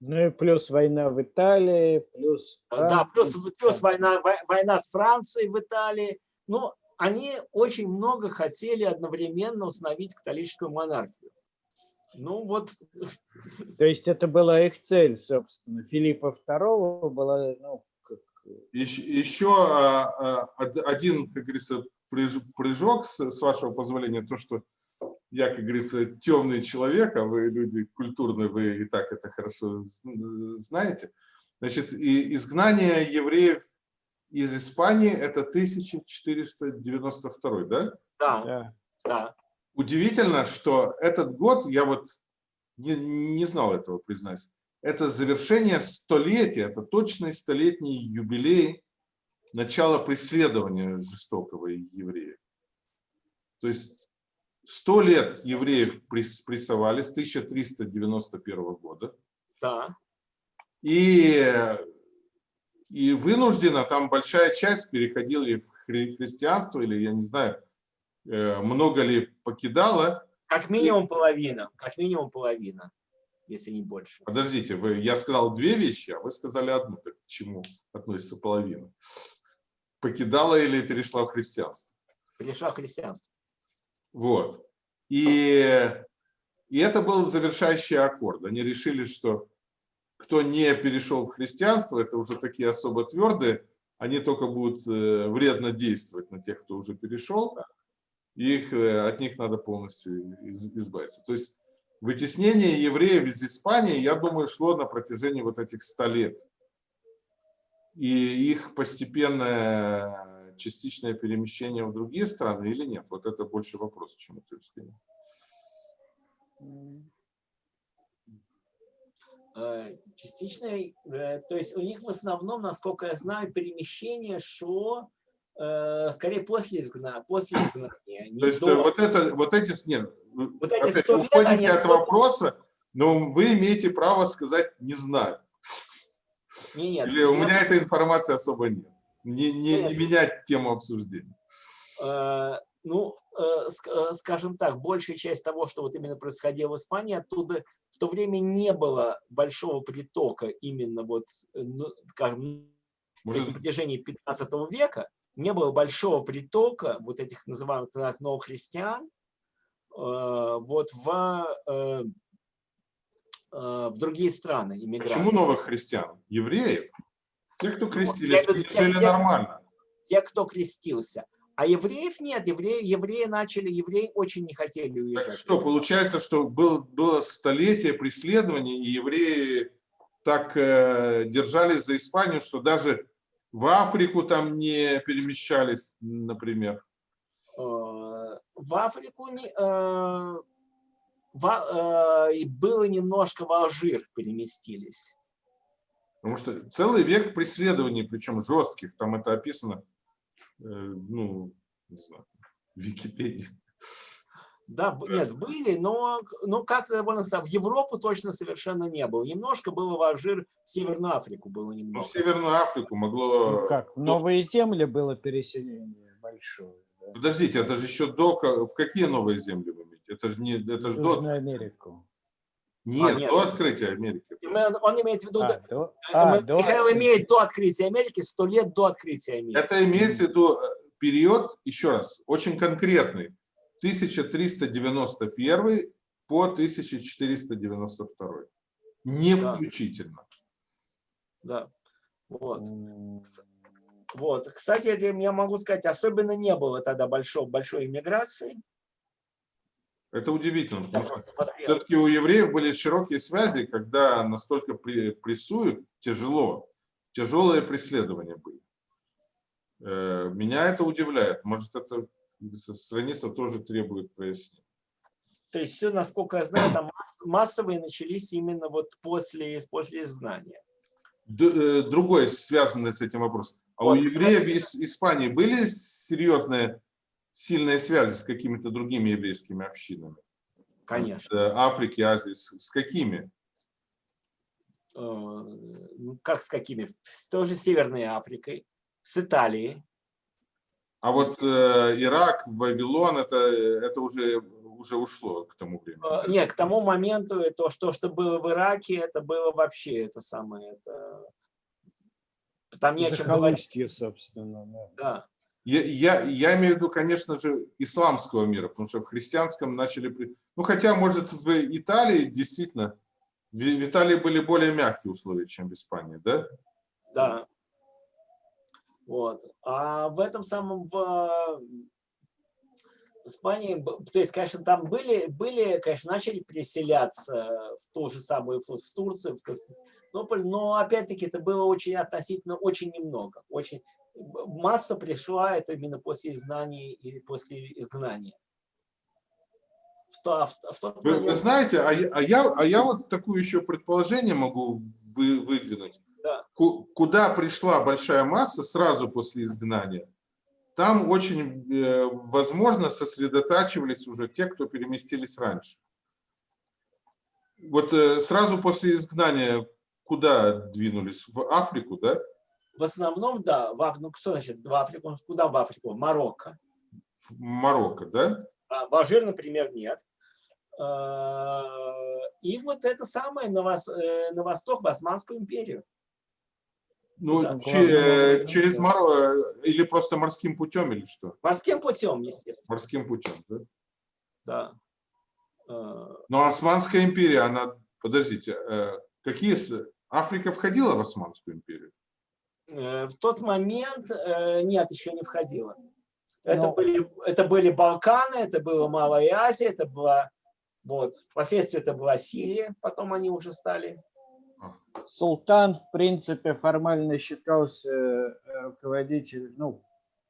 Ну и плюс война в Италии, плюс... Да, плюс, плюс война, война с Францией в Италии. Ну, они очень много хотели одновременно установить католическую монархию. Ну вот. То есть это была их цель, собственно. Филиппа II была ну, еще, а, а, один, как говорится, прыжок, с вашего позволения, то, что я, как говорится, темный человек, а вы люди культурные, вы и так это хорошо знаете. Значит, и изгнание евреев из Испании это 1492, да? Да, да. Удивительно, что этот год, я вот не, не знал этого, признаюсь, это завершение столетия, это точный столетний юбилей начала преследования жестокого евреев. То есть сто лет евреев прессовали с 1391 года. Да. И, и вынужденно, там большая часть переходила в христианство, или я не знаю, э, много ли покидала. Как минимум половина, как минимум половина если не больше. Подождите, вы, я сказал две вещи, а вы сказали одну. Так к чему относится половина? Покидала или перешла в христианство? Перешла в христианство. Вот. И, и это был завершающий аккорд. Они решили, что кто не перешел в христианство, это уже такие особо твердые, они только будут э, вредно действовать на тех, кто уже перешел, их, э, от них надо полностью избавиться. То есть Вытеснение евреев из Испании, я думаю, шло на протяжении вот этих 100 лет. И их постепенное частичное перемещение в другие страны или нет? Вот это больше вопрос, чем утверждение. Э, частичное, э, то есть у них в основном, насколько я знаю, перемещение шло скорее после изгнания. После изгнания то есть до... вот, это, вот эти, нет, вот эти 100 лет, они от вопроса, но вы имеете право сказать «не знаю». Не, нет, Или у меня этой информации особо нет. Не, не, не менять тему обсуждения. Э, ну, э, э, скажем так, большая часть того, что вот именно происходило в Испании, оттуда в то время не было большого притока именно вот, ну, скажем, Может... на протяжении 15 века не было большого притока вот этих называемых новых христиан, Э, вот в, э, э, в другие страны иммиграции. Почему новых христиан? Евреев? Те, кто крестились, ну, жили нормально. Те, кто крестился. А евреев нет, евреи, евреи начали, евреи очень не хотели уезжать. Так что, получается, что был, было столетие преследований, и евреи так э, держались за Испанию, что даже в Африку там не перемещались, например в Африку не, э, в, э, было немножко в Алжир переместились. Потому что целый век преследований, причем жестких, там это описано, э, ну, не знаю, в Википедии. Да, нет, были, но, но как-то в Европу точно совершенно не было. Немножко было в Алжир, в Северную Африку было Ну, немного. в Северную Африку могло... Ну как, в новые земли было переселение большое. да. Подождите, это же еще до... В какие новые земли вы имеете? Это же, не, это же до... Южную Америку. Нет, нет. до открытия Америки. Он имеет в виду, А, до- э, а, до- Михаил имеет до открытия Америки, сто лет до открытия Америки. Это имеется в виду э, период, еще раз, очень конкретный. 1391 по 1492. Не Да. включительно. Да. Вот. Вот. Кстати, это я могу сказать, особенно не было тогда большой, большой иммиграции. Это удивительно, потому что все-таки у евреев были широкие связи, когда настолько прессуют, тяжело, тяжелые преследования были. Э, Меня это удивляет. Может, эта страница тоже требует прояснения. То есть все, насколько я знаю, там масс- массовые начались именно вот после, после изгнания. Э, Другой, связанный с этим вопрос. А у Вот, евреев кстати, из Испании были серьезные, сильные связи с какими-то другими еврейскими общинами? Конечно. Э, Африки, Азии. С, какими? Э, Как с какими? С той же Северной Африкой, с Италией. А вот э, Ирак, Вавилон, это, это уже, уже ушло к тому времени. Э, Нет, к тому моменту то, что, что было в Ираке, это было вообще это самое. Это... Там не о чем говорить. Собственно. да. Да. Я, я, я имею в виду, конечно же, исламского мира, потому что в христианском начали... Ну, хотя, может, в Италии действительно... В, в Италии были более мягкие условия, чем в Испании, да? Да. Вот. А в этом самом в Испании, то есть, конечно, там были, были, конечно, начали переселяться в ту же самую, в Турцию, в Константинополь, но опять-таки это было очень относительно, очень немного. Очень, масса пришла это именно после изгнания и после изгнания. В, то- в, в тот Вы, вы момент- знаете, а я, а, я, а я вот такое еще предположение могу вы, выдвинуть. Да. Ку- Куда пришла большая масса сразу после изгнания, там очень, э, возможно, сосредотачивались уже те, кто переместились раньше. Вот э, сразу после изгнания куда двинулись? В Африку, да? в основном, да, в, Аф- ну, что значит в Африку? Куда в Африку? В Марокко. В Марокко, да? А в Алжир, например, нет. А, И вот это самое на, вос- э, на восток, в Османскую империю. Ну, Да, че- главным э, образом, через да. Марокко, или просто морским путем, или что? Морским путем, естественно. Морским путем, да? Да. А, Но Османская империя, она, подождите, э, какие, Африка входила в Османскую империю? э, В тот момент э, нет, еще не входило. Это, Но- были, это были Балканы, это была Малая Азия, это была, вот, впоследствии это была Сирия, потом они уже стали. Султан, в принципе, формально считался э, руководителем, ну,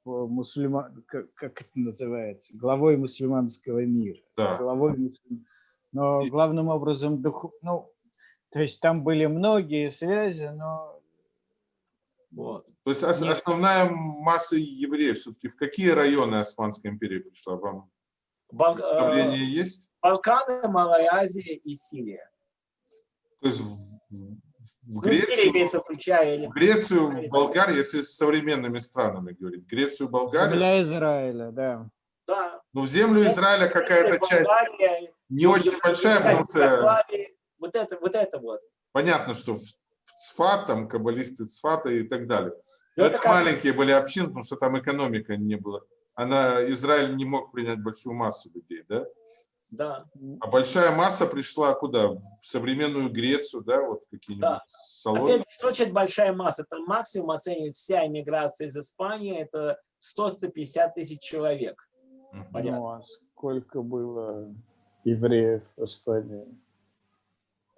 по мусульма- как, как это называется, главой мусульманского мира. Да. Главой мусульм- Но главным образом, духу- ну, то есть там были многие связи, но Вот. То есть основная масса евреев все-таки в какие районы Османской империи пришла? Вам Бал- э, есть? Балканы, Малая Азия и Сирия. То есть в, Ну, Грецию, имеется, включая... или- в Грецию, в Болгарию, если с современными странами говорить, Грецию, Болгарию, земля Израиля, да. Да. ну в землю Израиля какая-то часть Болгария, не очень большая, потому что Вот это, вот это вот. понятно, что в в Цфат, там каббалисты Цфата и так далее. Ну, Но это это как- маленькие были общины, потому что там экономика не было. Она, Израиль не мог принять большую массу людей, да? Да. А большая масса пришла куда? В современную Грецию, да, вот какие-нибудь Да. салоны. Опять, что значит большая масса? Это максимум оценивает вся иммиграция из Испании, это 100-150 тысяч человек. Понятно. Ну, а сколько было евреев в Испании?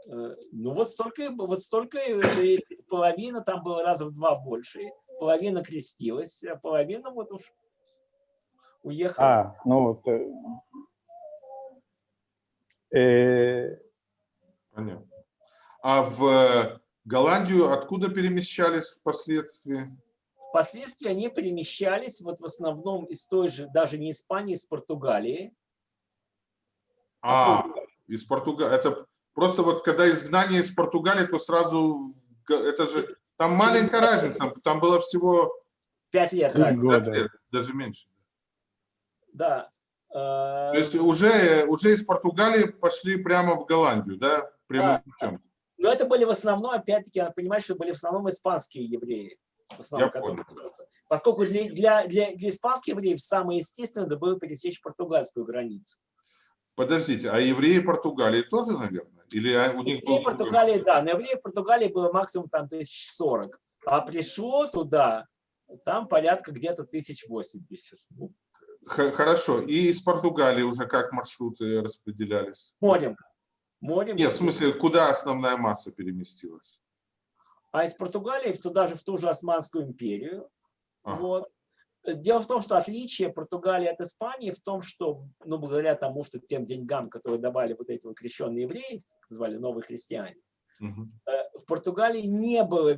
Э, Ну вот столько, вот столько, э, половина там было раза в два больше. Половина крестилась, а половина вот уж уехала. А, ну вот. Э, Понятно. А в э, Голландию откуда перемещались впоследствии? Впоследствии они перемещались вот в основном из той же, даже не Испании, из Португалии. А, из Португалии. Это просто вот когда изгнание из Португалии, то сразу, это же, там маленькая разница, там было всего... Пять лет. Пять года. даже меньше. Да. То есть уже, уже из Португалии пошли прямо в Голландию, да? Прямым да. путем. Но это были в основном, опять-таки, надо понимать, что были в основном испанские евреи. В основном, которые, поскольку для, для, для, для испанских евреев самое естественное было пересечь португальскую границу. Подождите, а евреи Португалии тоже, наверное? Или у них евреи Португалии, да, но евреев Португалии было максимум там 1040, а пришло туда, там порядка где-то 1080. Хорошо, и из Португалии уже как маршруты распределялись? Морем. Морем. Нет, в смысле, куда основная масса переместилась? А из Португалии туда же в ту же Османскую империю. Ага. Вот. Дело в том, что отличие Португалии от Испании в том, что, ну, благодаря тому, что тем деньгам, которые давали вот эти вот крещенные евреи, звали новые христиане, угу. в Португалии не было,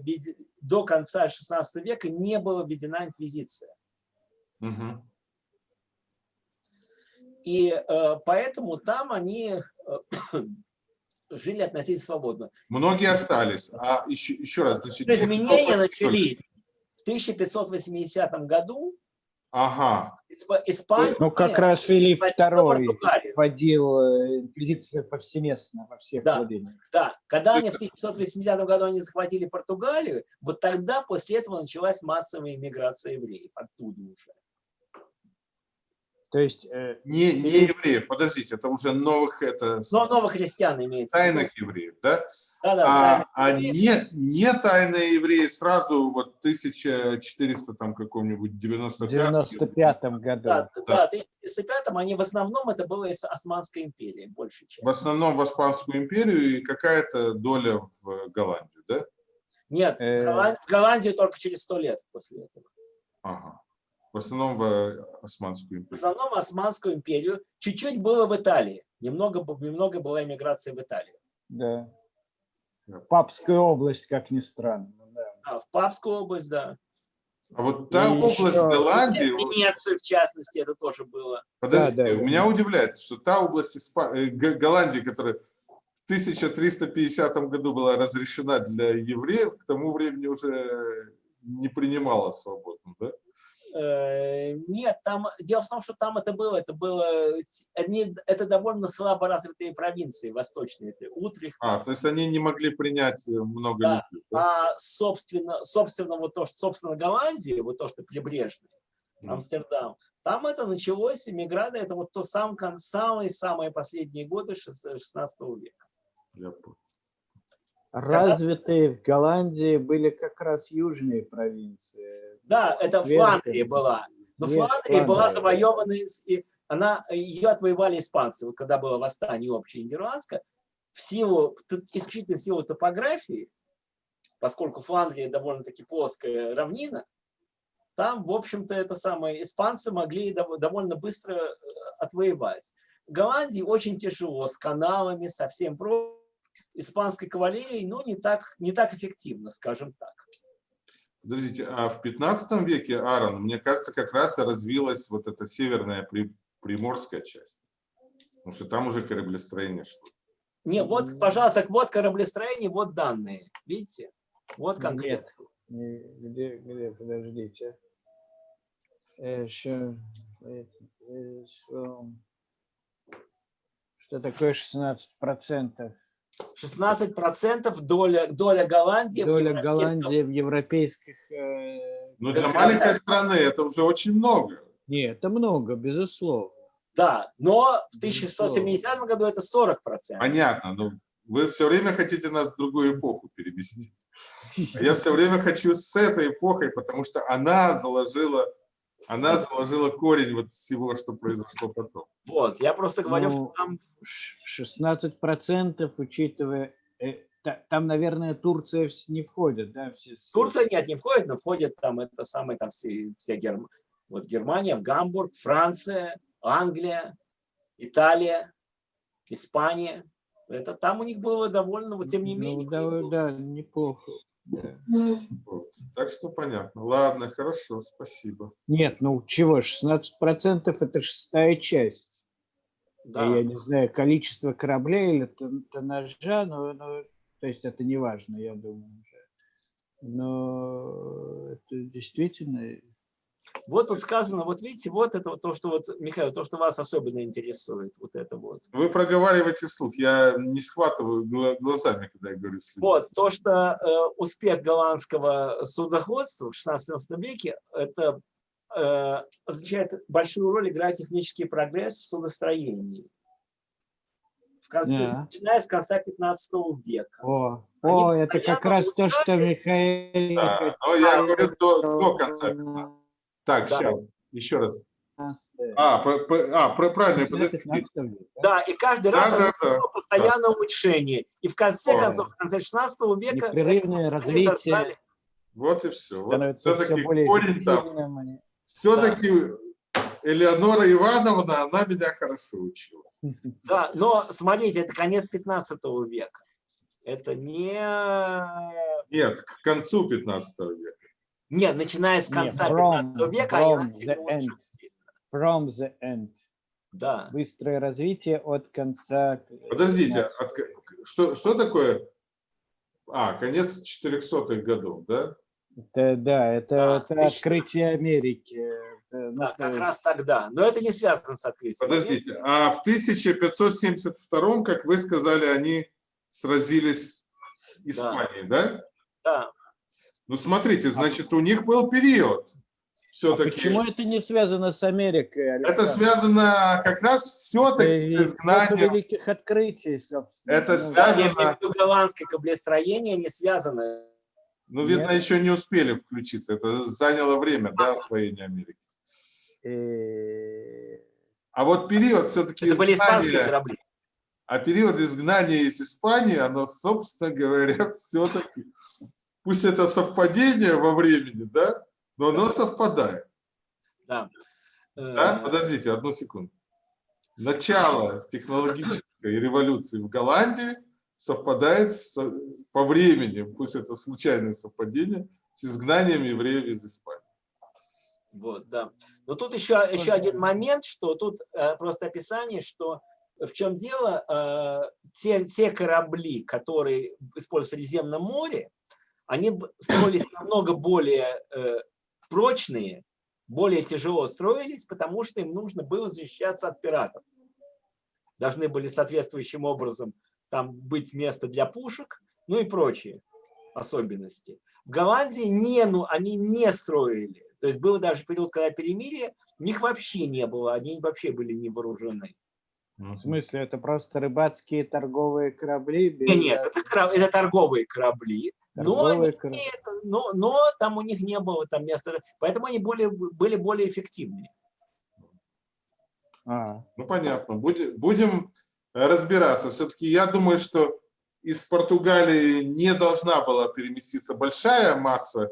до конца XVI века не была введена инквизиция. Угу. И э, поэтому там они э, жили относительно свободно. Многие остались. А еще, еще раз, значит, изменения начались в 1580 году. Ага. Испания. Ну, как раз Филипп II вводил э, инквизицию повсеместно во всех да, владениях. Да, когда они в 1580 году они захватили Португалию, вот тогда после этого началась массовая иммиграция евреев оттуда уже. То есть... Э, не, не евреев, подождите, это уже новых... Это, Но новых христиан имеется. Тайных евреев, да? Да, да, а, а не, не тайные евреи сразу вот 1400 там каком-нибудь 95 95 году. Да, да. да, в 1905 они в основном это было из Османской империи, больше чем. В основном в Османскую империю и какая-то доля в Голландию, да? Нет, э... в Голландию только через сто лет после этого. Ага. В основном в Османскую империю. В основном Османскую империю. Чуть-чуть было в Италии. Немного, немного была иммиграция в Италию. Да. В Папскую область, как ни странно. Да. А, в Папскую область, да. А вот та И область еще... Голландии... Венецию, в частности, это тоже было. Подождите, да, да, меня да. удивляет, что та область Испа... Э, Голландии, которая в 1350 году была разрешена для евреев, к тому времени уже не принимала свободно, да? Э, нет, там дело в том, что там это было, это было, они, это довольно слабо развитые провинции восточные, это Утрихт. А, то есть они не могли принять э, много да. людей. Да? А собственно, собственно вот то, что собственно Голландия, вот то, что прибрежный, mm. Амстердам, там это началось, миграция, это вот то сам, самые-самые последние годы 16 века. Я понял. Развитые в Голландии были как раз южные провинции. Да, это Фландрия была. Но Нет, Фландрия была завоевана, и она, ее отвоевали испанцы. Вот когда было восстание общее нидерландское, в силу, исключительно в силу топографии, поскольку Фландрия довольно-таки плоская равнина, там, в общем-то, это самое, испанцы могли довольно быстро э, отвоевать. Голландии очень тяжело, с каналами, со всем прочим испанской кавалерии, но не так, не так эффективно, скажем так. Подождите, а в 15 веке, Аарон, мне кажется, как раз развилась вот эта северная приморская часть. Потому что там уже кораблестроение шло. Не, вот, пожалуйста, вот кораблестроение, вот данные. Видите? Вот конкретно. Нет, где, где, подождите. Еще, что такое 16 процентов? 16 процентов доля, доля Голландии. Доля в Голландии в европейских... Э, Но ну, для маленькой страны это уже очень много. Нет, это много, безусловно. Да, но в 1670 году это 40 процентов. Понятно, но вы все время хотите нас в другую эпоху переместить. А я все время хочу с этой эпохой, потому что она заложила она заложила корень вот всего, что произошло потом. Вот, я просто говорю, ну, там... 16 процентов, учитывая... Э, там, наверное, Турция не входит, да? Все, Турция нет, не входит, но входит там это самое, там все, все Герм... вот Германия, Гамбург, Франция, Англия, Италия, Испания. Это там у них было довольно, вот тем не ну, менее. Да, да, неплохо. Вот. Так что понятно. Ладно, хорошо, спасибо. Нет, ну чего, 16% это шестая часть. Да. Я не знаю, количество кораблей или тоннажа, но, но то есть это не важно, я думаю. Но это действительно вот тут сказано, вот видите, вот это вот то, что вот, Михаил, то, что вас особенно интересует, вот это вот. Вы проговариваете вслух, я не схватываю глазами, когда я говорю вслух. Вот, то, что э, успех голландского судоходства в 16 веке, это э, означает большую роль играет технический прогресс в судостроении. В конце, yeah. Начиная с конца 15 века. О, о это как раз то, что Михаил... Да, но я говорю до, до конца 15 так, да. сейчас, еще раз. А, по, по, а про, правильно, Да, и каждый раз да, да, постоянное да. улучшение. И в конце концов, в конце 16 века... Непрерывное развитие. Вот и все. Вот все-таки корень там. Все-таки Элеонора Ивановна, она меня хорошо учила. Да, но смотрите, это конец 15 века. Это не... Нет, к концу 15 века. Нет, начиная с конца Нет, from, 15 века. From the end. From the end. Да. Быстрое развитие от конца. Подождите, от, что, что такое? А, конец 400-х годов, да? Это, да, это, а, это открытие Америки. Это, ну, да, как есть... раз тогда. Но это не связано с открытием. Подождите, Америки. а в 1572, как вы сказали, они сразились с Испанией, да? Да. да. Ну, смотрите, значит, у них был период. Все-таки. А почему это не связано с Америкой? Александр? Это связано как раз все-таки с изгнанием. великих открытий, собственно. Это ну, связано... голландское каблестроение не связано. Ну, видно, Нет? еще не успели включиться. Это заняло время, да, освоения Америки. И... А вот период все-таки Это были испанские корабли. А период изгнания из Испании, оно, собственно говоря, все-таки пусть это совпадение во времени, да, но оно совпадает. Да. да? Подождите, одну секунду. Начало технологической революции в Голландии совпадает с, по времени, пусть это случайное совпадение, с изгнанием евреев из Испании. Вот, да. Но тут еще, еще один момент, что тут э, просто описание, что в чем дело, э, те, те корабли, которые используются в Средиземном море, они строились намного более э, прочные, более тяжело строились, потому что им нужно было защищаться от пиратов. Должны были соответствующим образом там быть место для пушек, ну и прочие особенности. В Голландии не, ну, они не строили. То есть был даже период, когда перемирие, у них вообще не было, они вообще были не вооружены. В смысле, это просто рыбацкие торговые корабли? Без... Нет, это, это торговые корабли, но, они, но, но там у них не было там места, поэтому они более, были более эффективнее. А. Ну, понятно. Будем, будем разбираться. Все-таки я думаю, что из Португалии не должна была переместиться большая масса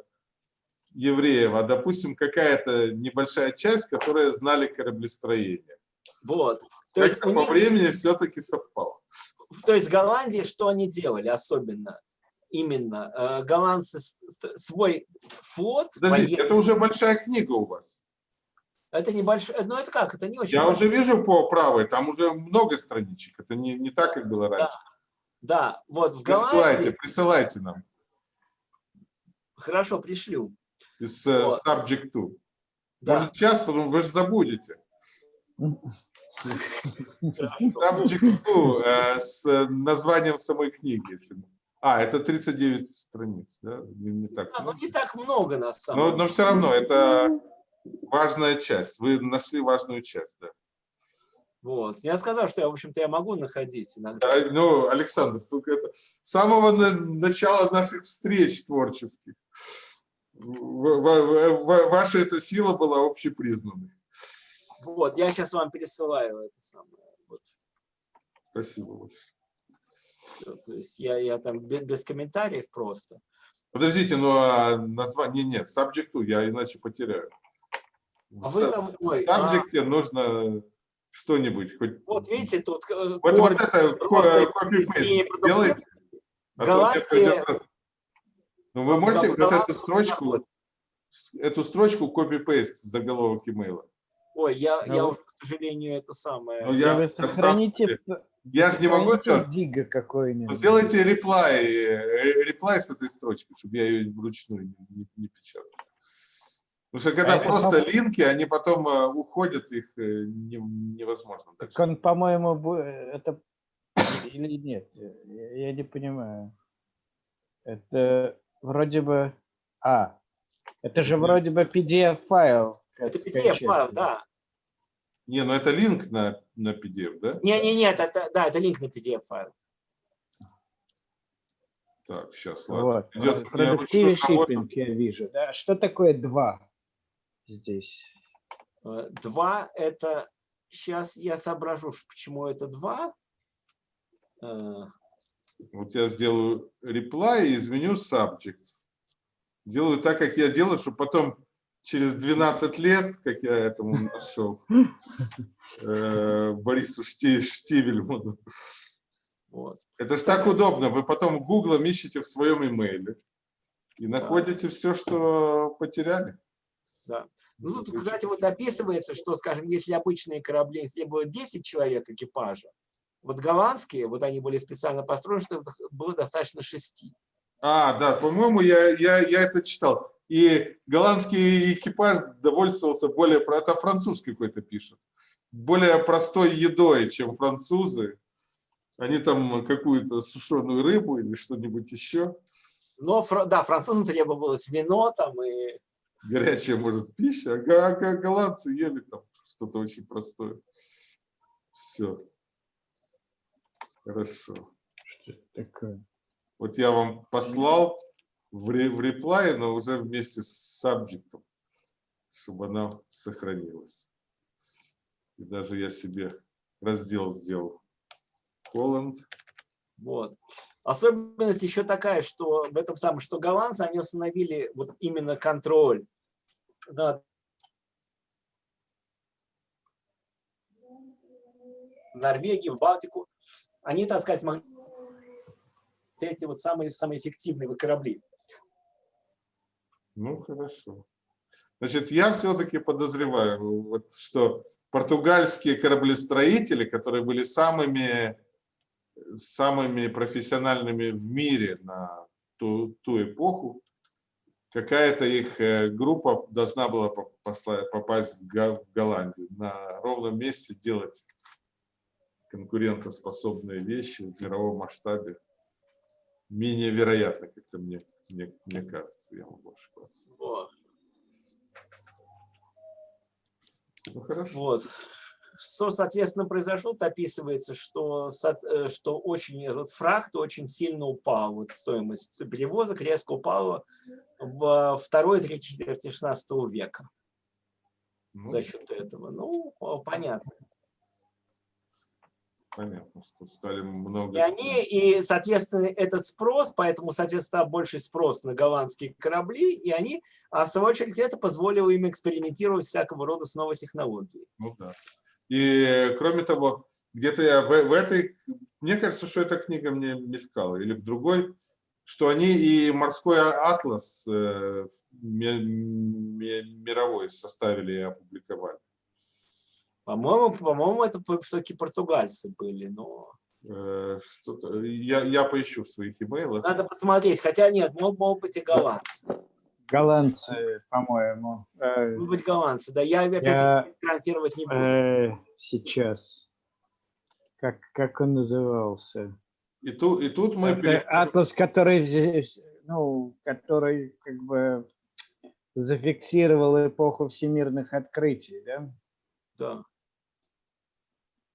евреев, а, допустим, какая-то небольшая часть, которая знали кораблестроение. Вот. То есть по них... времени все-таки совпало. То есть в Голландии что они делали особенно? Именно э, голландцы свой флот. Подождите, это уже большая книга у вас. Это небольшой, ну это как, это не очень. Я большой. уже вижу по правой, там уже много страничек, это не, не так, как было раньше. Да, да. вот в Голландии... Присылайте, присылайте нам. Хорошо, пришлю. Из э, вот. subject to. Да. Может сейчас, потом вы же забудете. Subject to э, с названием самой книги, если а, это 39 страниц, да? Не, не так а, ну, не так много на самом деле. Но, но все равно, это важная часть. Вы нашли важную часть, да. Вот. Я сказал, что я, в общем-то, я могу находить иногда. Да, ну, Александр, только это с самого начала наших встреч творческих ваша эта сила была общепризнанной. Вот, я сейчас вам пересылаю это самое. Вот. Спасибо большое. Все, то есть я, я там без, без комментариев просто. Подождите, ну а название нет, subject я иначе потеряю. А в, там, ой, в subject а... нужно что-нибудь. Хоть... Вот видите, тут вот, вот это copy-paste делайте. А. Ну, вы можете вот эту строчку, эту строчку copy-paste заголовок имейла? Ой, я, Ну, я уже, к сожалению, это самое. Ну, Я вы сохраните, деле, я же не могу сказать, дига какой-нибудь. сделайте реплай, э, реплай с этой строчки, чтобы я ее вручную не, не- не печатал. Потому что когда А это просто по- линки, они потом э, уходят, их э, не- невозможно дальше. Так он, по-моему, это или нет? Я я не понимаю. Это вроде бы... А, это же вроде бы PDF-файл. Это. PDF-файл, да. Не, ну это линк на, на PDF, да? Не, не, нет, это, да, это линк на PDF-файл. Так, сейчас, ладно. Вот. Идет ручной навод. shipping я вижу. Да? Что такое 2 здесь? Э, Два – это… Сейчас я соображу, почему это два. Э, Вот я сделаю reply и изменю subject. Делаю так, как я делаю, чтобы потом через 12 лет, как я этому нашел, э, Борису Шти- Штивельману. Вот. Это ж так удобно. Вы потом гуглом ищете в своем имейле и находите все, что потеряли. Ну, тут, кстати, вот описывается, что, скажем, если обычные корабли, если было 10 человек экипажа, вот голландские, вот они были специально построены, что было достаточно 6. А, да, по-моему, я, я, я это читал. И голландский экипаж довольствовался более... про- Это француз какой-то пишет. Более простой едой, чем французы. Они там какую-то сушеную рыбу или что-нибудь еще. Но, да, французам требовалось вино там и… Горячая, может, пища. А го- го- голландцы ели там что-то очень простое. Все. Хорошо. Что это такое? Вот я вам послал в, ре, в реплае, но уже вместе с сабжектом, чтобы она сохранилась. И даже я себе раздел сделал. Холланд. Вот. Особенность еще такая, что в этом самом, что голландцы, они установили вот именно контроль над Норвегию, в Балтику. Они, так сказать, могли эти вот самые, самые эффективные корабли. Ну, хорошо. Значит, я все-таки подозреваю, вот, что португальские кораблестроители, которые были самыми, самыми профессиональными в мире на ту, ту эпоху, какая-то их э, группа должна была попасть в Голландию, на ровном месте делать конкурентоспособные вещи в мировом масштабе. Менее вероятно, как-то мне, мне, мне кажется, я могу ошибаться. Вот. Ну, хорошо. Вот. Что, соответственно, произошло, то описывается, что, э, что очень этот фрахт очень сильно упал, вот стоимость перевозок резко упала в второй третьей четверти 16 века Ну, за счет этого. Ну, понятно. Понятно, что стали много... И они, и, соответственно, этот спрос, поэтому, соответственно, больший спрос на голландские корабли, и они, а в свою очередь, это позволило им экспериментировать всякого рода с новой технологией. Ну да. И кроме того, где-то я в, в этой, мне кажется, что эта книга мне мелькала, или в другой, что они и морской атлас э, ми- ми- мировой составили и опубликовали. По-моему, по-моему, это все-таки португальцы были, но... Э, что-то- я, я поищу в своих имейлах. Надо посмотреть, хотя нет, мог, могут быть и голландцы. Голландцы, по-моему. Э, Могут быть голландцы, да, я опять Я- транслировать не буду. э, сейчас. Как, как он назывался? И, ту, и тут мы... Это переходим- атлас, который здесь, ну, который как бы зафиксировал эпоху всемирных открытий, да? Да.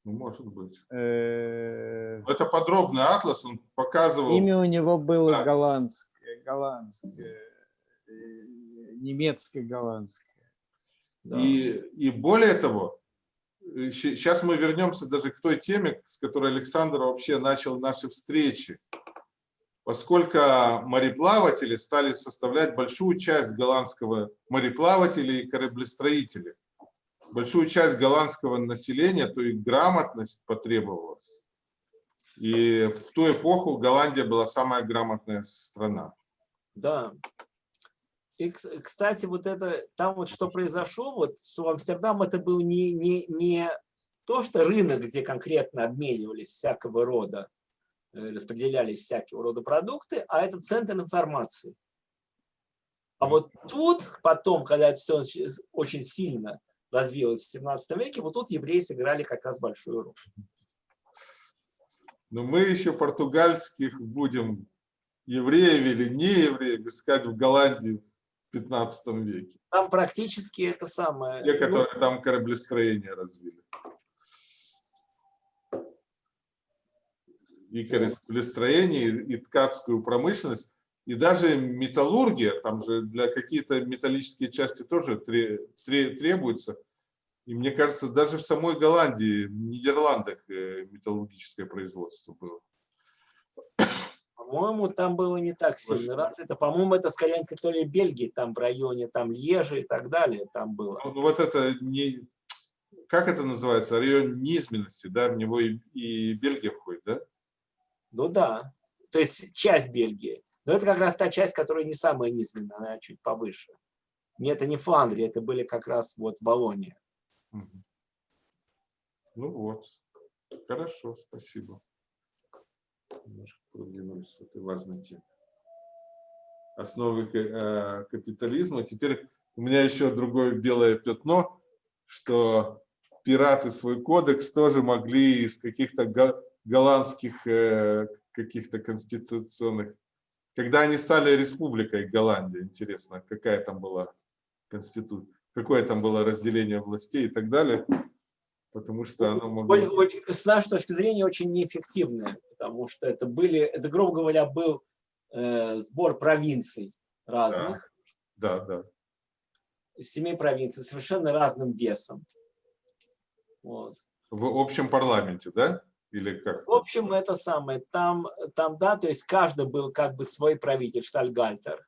Ну, может быть. Э, Это подробный атлас, он показывал... Имя у него было Да. голландское, голландское, э, немецко-голландское. да. И, и более того, сейчас мы вернемся даже к той теме, с которой Александр вообще начал наши встречи. Поскольку мореплаватели стали составлять большую часть голландского мореплавателей и кораблестроителей, большую часть голландского населения, то и грамотность потребовалась. И в ту эпоху Голландия была самая грамотная страна. Да. И, кстати, вот это, там вот что произошло, вот что Амстердам это был не, не, не то, что рынок, где конкретно обменивались всякого рода, э, распределялись всякого рода продукты, а это центр информации. А вот тут потом, когда это все очень сильно развилось в 17 веке, вот тут евреи сыграли как раз большую роль. Но мы еще португальских будем евреев или не евреев искать в Голландии в 15 веке. Там практически это самое. Те, которые ну, там кораблестроение развили. И кораблестроение, и ткацкую промышленность, и даже металлургия, там же для какие-то металлические части тоже требуется. И мне кажется, даже в самой Голландии, в Нидерландах э, металлургическое производство было. По-моему, там было не так сильно развито. По-моему, это скорее то ли Бельгии, там в районе там Лежи и так далее, там было. Ну, вот это не... Как это называется? Район низменности, да? В него и, и Бельгия входит, да? Ну да. То есть часть Бельгии. Но это как раз та часть, которая не самая низменная, она чуть повыше. Нет, это не Фландрия, это были как раз вот Волония. Ну вот. Хорошо, спасибо немножко продвинулись в этой важной теме. Основы э, капитализма. Теперь у меня еще другое белое пятно, что пираты свой кодекс тоже могли из каких-то голландских э, каких-то конституционных... Когда они стали республикой Голландия, интересно, какая там была конституция, какое там было разделение властей и так далее потому что оно могло... С нашей точки зрения очень неэффективное, потому что это были, это, грубо говоря, был э, сбор провинций разных. Да, да. да. Семи провинций, совершенно разным весом. Вот. В общем парламенте, да? Или как? В общем, это самое. Там, там, да, то есть каждый был как бы свой правитель, штальгальтер.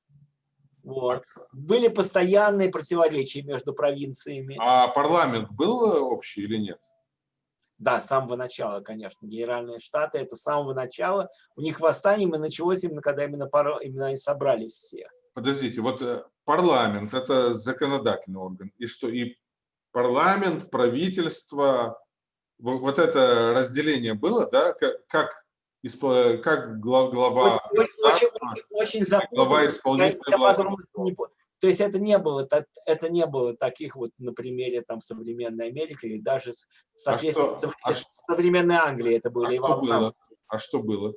Вот. Были постоянные противоречия между провинциями. А парламент был общий или нет? Да, с самого начала, конечно. Генеральные штаты это с самого начала. У них восстание именно началось именно когда именно, пар... именно они собрались все. Подождите, вот э, парламент это законодательный орган. И что? И парламент, правительство, вот это разделение было, да? Как, как как глава очень, очень, очень запутанно. Глава исполнительной власти. То есть это не было, это не было таких вот на примере там современной Америки или даже соответственно а что, а современной Англии это были. А что было? А что было?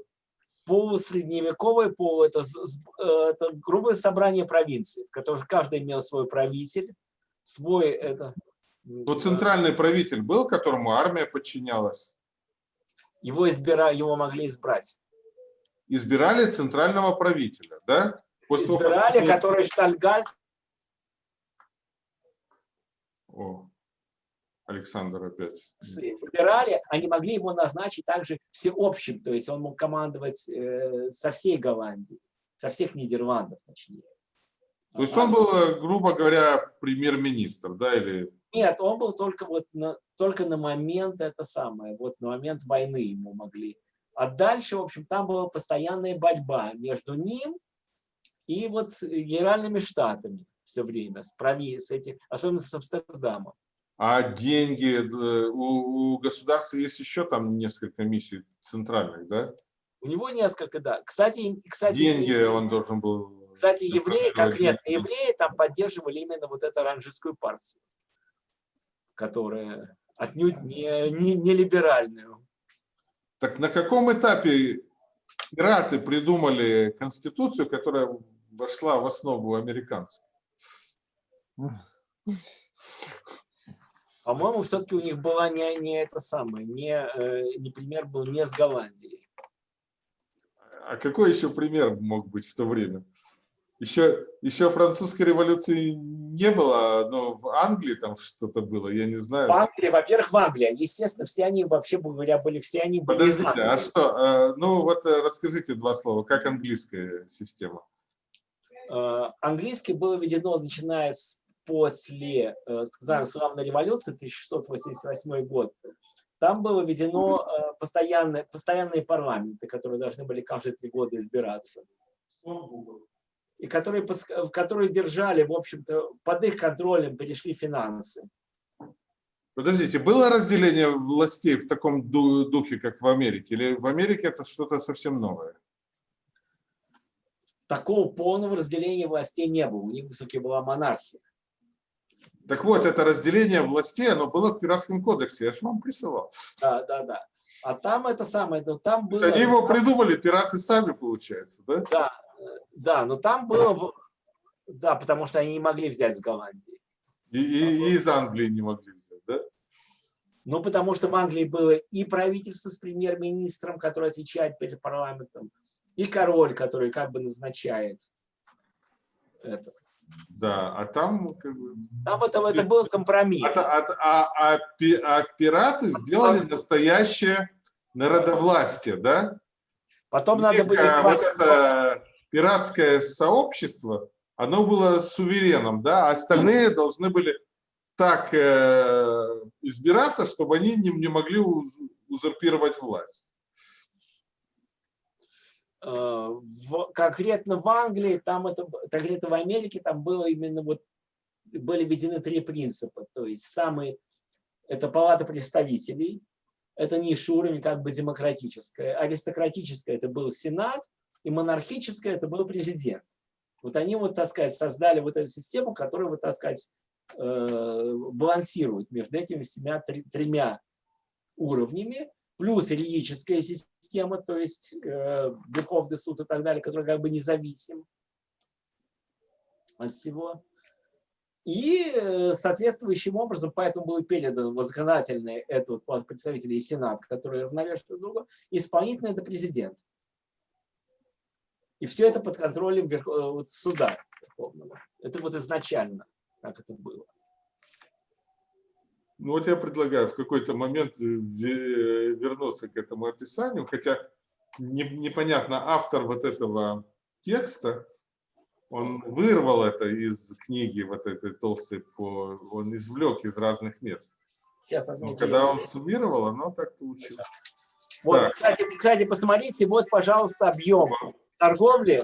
Полусредневековое полу это, это грубое собрание провинций, в котором каждый имел свой правитель, свой это. Вот центральный правитель был, которому армия подчинялась? Его, избира... его могли избрать. Избирали центрального правителя, да? После избирали, того, который Штальгальд. О, Александр опять. Избирали, они могли его назначить также всеобщим, то есть он мог командовать э, со всей Голландии, со всех Нидерландов, точнее. То есть он был, э, грубо говоря, премьер-министр, да, или нет, он был только вот на, только на момент это самое, вот на момент войны ему могли. А дальше, в общем, там была постоянная борьба между ним и вот генеральными штатами все время, с, прови, с этим, особенно с Амстердамом. А деньги, э, у, у государства есть еще там несколько миссий центральных, да? У него несколько, да. Кстати, кстати деньги он должен был... Кстати, евреи, конкретно евреи там поддерживали именно вот эту оранжистскую партию которая отнюдь не, не, не либеральную. Так на каком этапе пираты придумали конституцию, которая вошла в основу американцев? По-моему, все-таки у них была не, не это самое, не, э, не пример был не с Голландией. А какой еще пример мог быть в то время? Еще, еще французской революции не было, но в Англии там что-то было, я не знаю. В Англии, во-первых, в Англии, естественно, все они, вообще говоря, были, все они были Подождите, а что, э, ну вот э, расскажите два слова, как английская система? Э, английский было введено, начиная с после, скажем, славной революции, 1688 год, там было введено постоянные, постоянные парламенты, которые должны были каждые три года избираться. И которые, которые держали, в общем-то, под их контролем перешли финансы. Подождите, было разделение властей в таком духе, как в Америке? Или в Америке это что-то совсем новое? Такого полного разделения властей не было. У них все-таки была монархия. Так вот, это разделение властей, оно было в Пиратском кодексе, я же вам присылал. Да, да, да. А там это самое, там было... Они его придумали, пираты сами, получается, да? Да, да, но там было... Да, потому что они не могли взять с Голландии. И, и, и из Англии не могли взять, да? Ну, потому что в Англии было и правительство с премьер-министром, который отвечает перед парламентом, и король, который как бы назначает это. Да, а там... Там это, это был компромисс. А, а, а, а, а пираты сделали настоящее народовластие, да? Потом надо было... Вот это пиратское сообщество, оно было сувереном, да, а остальные должны были так э, избираться, чтобы они не, не могли уз, узурпировать власть. Э, в, конкретно в Англии, там это, конкретно в Америке, там было именно вот, были введены три принципа. То есть самый, это палата представителей, это низший уровень, как бы демократическая. Аристократическая это был Сенат, и монархическая это был президент. Вот они, вот, так сказать, создали вот эту систему, которая, вот, так сказать, э, балансирует между этими семя, тремя уровнями плюс юридическая система, то есть э, суд и так далее, который как бы независим от всего. И э, соответствующим образом, поэтому был передан в законодательный это вот представители и Сенат, которые равновешивают друг друга, исполнительный это президент. И все это под контролем э, вот, суда Верховного. Это вот изначально, как это было. Ну вот я предлагаю в какой-то момент э, вернуться к этому описанию, хотя непонятно, автор вот этого текста, он вырвал это из книги вот этой толстой, по, он извлек из разных мест. Сейчас, Но когда он суммировал, оно так получилось. Вот, так. Кстати, кстати, посмотрите, вот, пожалуйста, объем торговли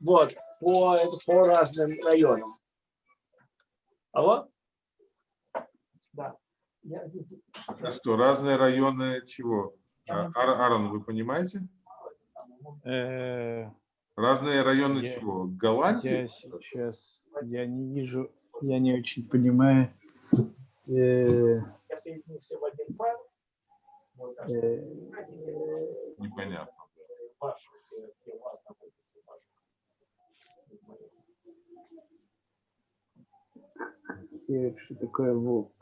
вот, по, по разным районам. Алло? Да. А что, разные районы чего? А, Аарон, вы понимаете? Э, разные районы я, чего? Голландии? Я сейчас, я не вижу, я не очень понимаю. Э, все в один файл. Э, Непонятно. Что такое ВОК?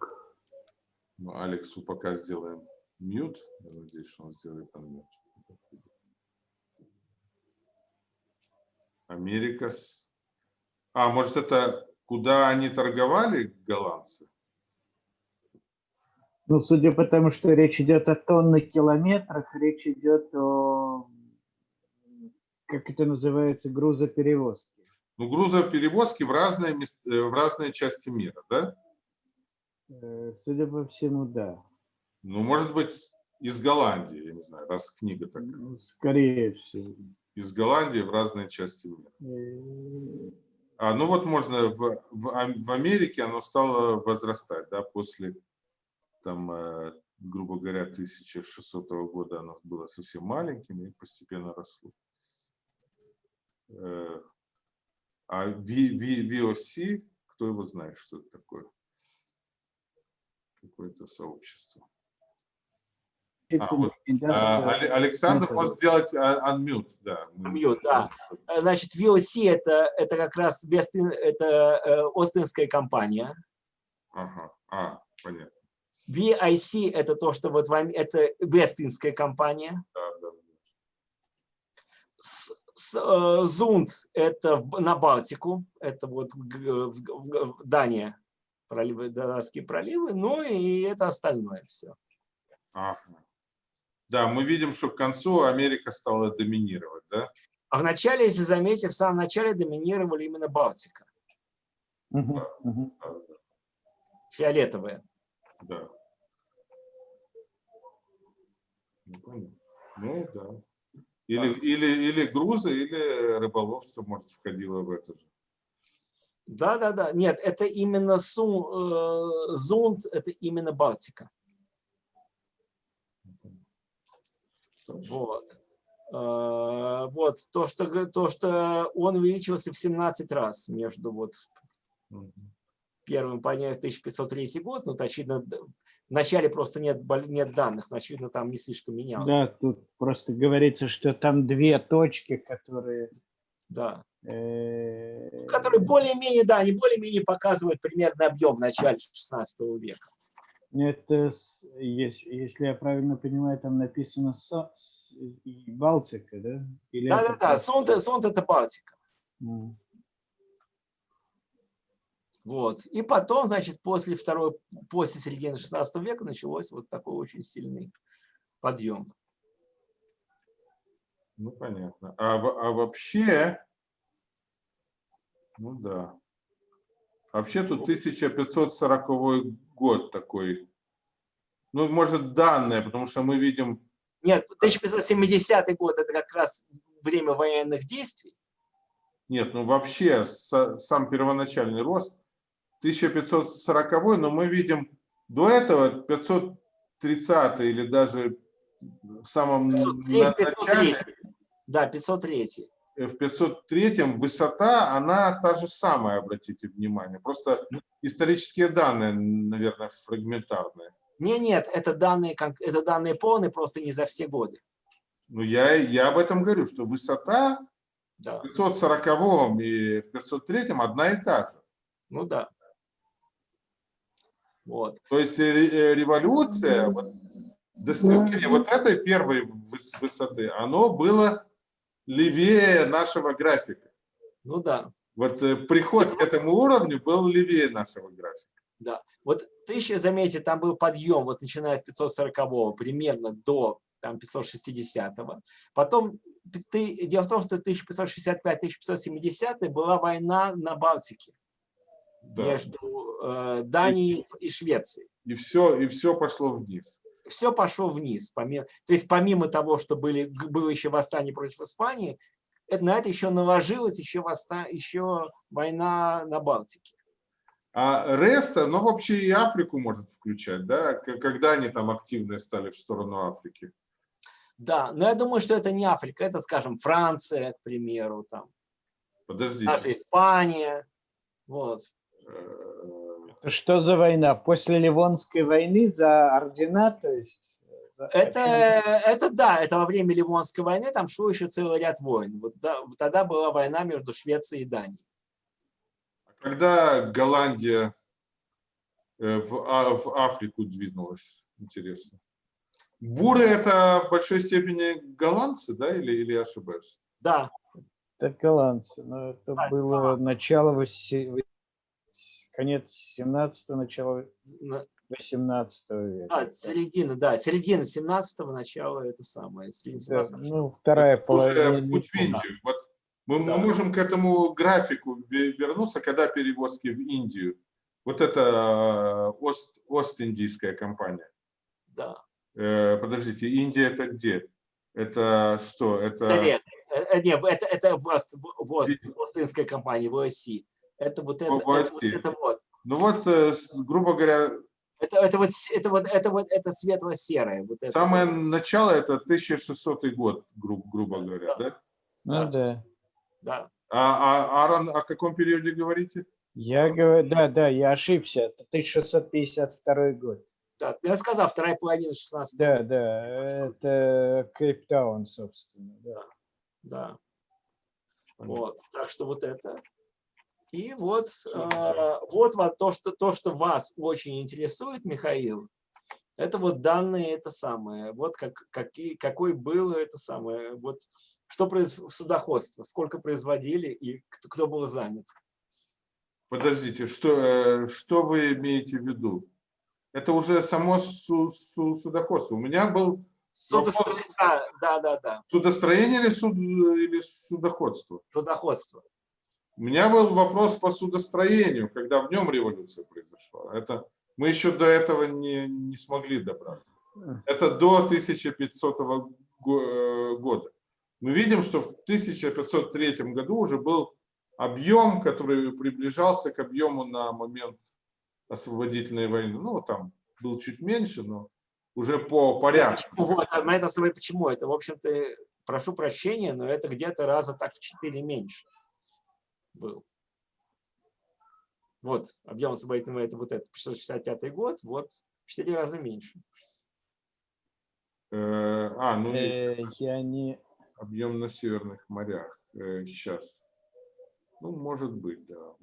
Ну, Алексу пока сделаем мьют. Я надеюсь, что он сделает unmute. Америка. А, может, это куда они торговали, голландцы? Ну, судя по тому, что речь идет о тонных километрах, речь идет о, как это называется, грузоперевозки. Ну, грузоперевозки в разные, мест, э, в разные части мира, да? Э, судя по всему, да. Ну, может быть, из Голландии, я не знаю, раз книга такая. Ну, скорее всего. Из Голландии в разные части мира. Э, а, ну вот можно в, в, в Америке оно стало возрастать, да, после, там, грубо говоря, 1600 года оно было совсем маленьким и постепенно росло. А VOC, кто его знает, что это такое? какое-то сообщество. А, вот, а, Александр может сделать unmute. Да, unmute, да. Значит, VOC это, это как раз Вестин, это э, Остинская компания. Ага, а, понятно. VIC это то, что вот вам, это Вестинская компания. Да, да. С, э, Зунд это на Балтику, это вот Дания проливы, Донецкие проливы, ну и это остальное все. Ага. Да, мы видим, что к концу Америка стала доминировать, да? А в начале, если заметите, в самом начале доминировали именно Балтика. Угу, угу. Фиолетовые. Да. Ну, ну да. Или, да. или, или грузы, или рыболовство, может, входило в это же. Да, да, да. Нет, это именно су, э, зунд, это именно Балтика. Вот. Э, вот то что, то, что он увеличился в 17 раз между вот первым понятием 1503 год, ну, очевидно, в начале просто нет, нет данных, но, очевидно, там не слишком менялось. Да, тут просто говорится, что там две точки, которые... Да. Э, которые более-менее, да, они более-менее показывают примерный объем в начале 16 века. Это, если я правильно понимаю, там написано Балтика, да? да, да, да, Сонт, Сонт это Балтика. Mm. Вот. И потом, значит, после второй, после середины 16 века началось вот такой очень сильный подъем. Ну, понятно. А, а вообще, ну да. Вообще тут 1540 год такой. Ну, может, данные, потому что мы видим... Нет, 1570 год – это как раз время военных действий. Нет, ну вообще сам первоначальный рост 1540, но мы видим до этого 530 или даже в самом 503, начале. Да, 503. Э, в 503 высота, она та же самая, обратите внимание. Просто исторические данные, наверное, фрагментарные. Не, нет, это данные, это данные полные, просто не за все годы. Ну, я, я об этом говорю, что высота да. в 540 и в 503 одна и та же. Ну да. Вот. То есть э, э, революция, вот, достижение вот этой первой высоты, оно было левее нашего графика. Ну да. Вот э, приход к этому уровню был левее нашего графика. Да. Вот ты еще заметьте, там был подъем, вот начиная с 540 примерно до там, 560 -го. Потом ты, дело в том, что 1565-1570 была война на Балтике да. между э, Данией и, и Швецией. И все, и все пошло вниз. Все пошло вниз. Помимо, то есть помимо того, что были, было еще восстание против Испании, это, на это еще наложилось еще, восста, еще война на Балтике. А Реста, ну вообще и Африку может включать, да? Когда они там активно стали в сторону Африки? Да, но я думаю, что это не Африка, это, скажем, Франция, к примеру, там. Подождите. Даже Испания. Вот. Что за война? После Ливонской войны за ордена, то есть? Это, это да, это во время Ливонской войны, там шло еще целый ряд войн. Вот да, тогда была война между Швецией и Данией. А когда Голландия э, в, а, в Африку двинулась, интересно? Буры это в большой степени голландцы, да, или, или ошибаюсь? Да. Это голландцы, но это да, было да. начало конец 17 начало 18 века. А, середина, да, середина 17 начала это самое. Да, ну, вторая половина. Путь в Индию. Вот мы, да. мы можем к этому графику вернуться, когда перевозки в Индию. Вот это э, Ост, Ост-Индийская компания. Да. Э, подождите, Индия это где? Это что? Это... Нет, э, нет это, это Ост, Ост-Индийская компания, ВОСИ. Это вот это, это, вот это вот. Ну вот, э, грубо говоря... Это, это вот это вот это вот это светло-серое. Вот это самое вот. начало это 1600 год, гру, грубо говоря, да? Ну да. Да. А, а, а о каком периоде говорите? Я говорю, да, да, я ошибся. Это 1652 год. Да, я сказал, вторая половина 16 Да, да, это Кейптаун, собственно. Да, да. Вот, так что вот это. И вот, э, вот то что, то, что вас очень интересует, Михаил, это вот данные, это самое, вот как, какие, какой был это самое, вот что производило судоходство, сколько производили и кто, кто был занят. Подождите, что, э, что вы имеете в виду? Это уже само су, су, судоходство. У меня был... Судостроение, да, да, да, да. Судостроение или, суд, или судоходство? Судоходство. У меня был вопрос по судостроению, когда в нем революция произошла. Это, мы еще до этого не, не смогли добраться. Это до 1500 года. мы видим, что в 1503 году уже был объем, который приближался к объему на момент освободительной войны. Ну, там был чуть меньше, но уже по порядку. Вот, а это почему? Это, в общем-то, прошу прощения, но это где-то раза так в 4 меньше был. Вот, объем освободительной войны, это вот это, 665 год, вот, в 4 раза меньше. Э, а, ну, э, я не... объем на северных морях сейчас. Э, ну, может быть, да.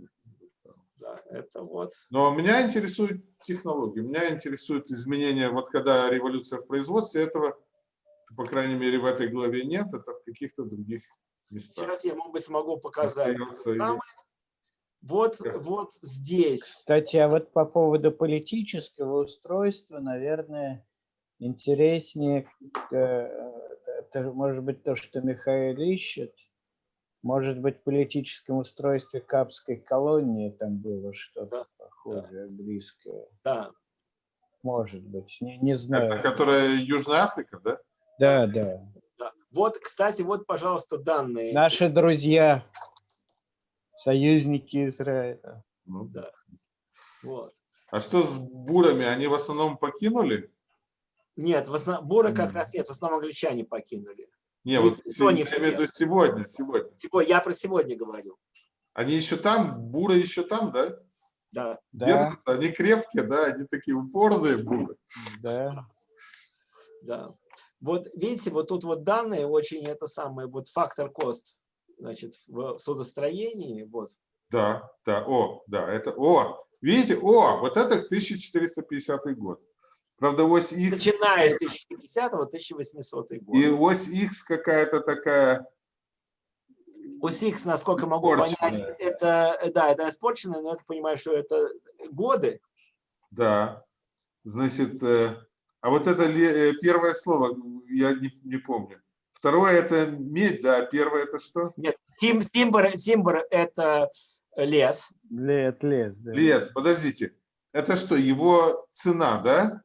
Да, это вот. Но меня интересует технология, меня интересует изменения, вот когда революция в производстве, этого, по крайней мере, в этой главе нет, это в каких-то других местах. Сейчас я, может быть, смогу показать. Вот, да. вот здесь. Кстати, а вот по поводу политического устройства, наверное, интереснее, э, это может быть то, что Михаил ищет, может быть, в политическом устройстве Капской колонии там было что-то да. похожее, да. близкое. Да. Может быть, не, не знаю. Это которая Южная Африка, да? Да, да. Вот, кстати, вот, пожалуйста, данные. Наши друзья, союзники Израиля. Ну да. Вот. А что с бурами? Они в основном покинули? Нет, в основном, буры как раз нет, в основном англичане покинули. Не, вот я имею в виду сегодня, сегодня. Типа, я про сегодня говорю. Они еще там, буры еще там, да? Да. Держатся, да. они крепкие, да, они такие упорные буры. Да. Да. Вот видите, вот тут вот данные очень это самое, вот фактор кост, значит, в судостроении, вот. Да, да, о, да, это, о, видите, о, вот это 1450 год. Правда, ось X... Начиная с 1050-1800 год. И ось X какая-то такая... Ось X, насколько могу понять, это, да, это испорченное, но я понимаю, что это годы. Да. Значит, э, а вот это э, первое слово, я не, не помню. Второе это медь, да, первое это что? Нет, тим, тимбр, тимбр это лес. Лес, лес, да. Лес, подождите. Это что, его цена, да?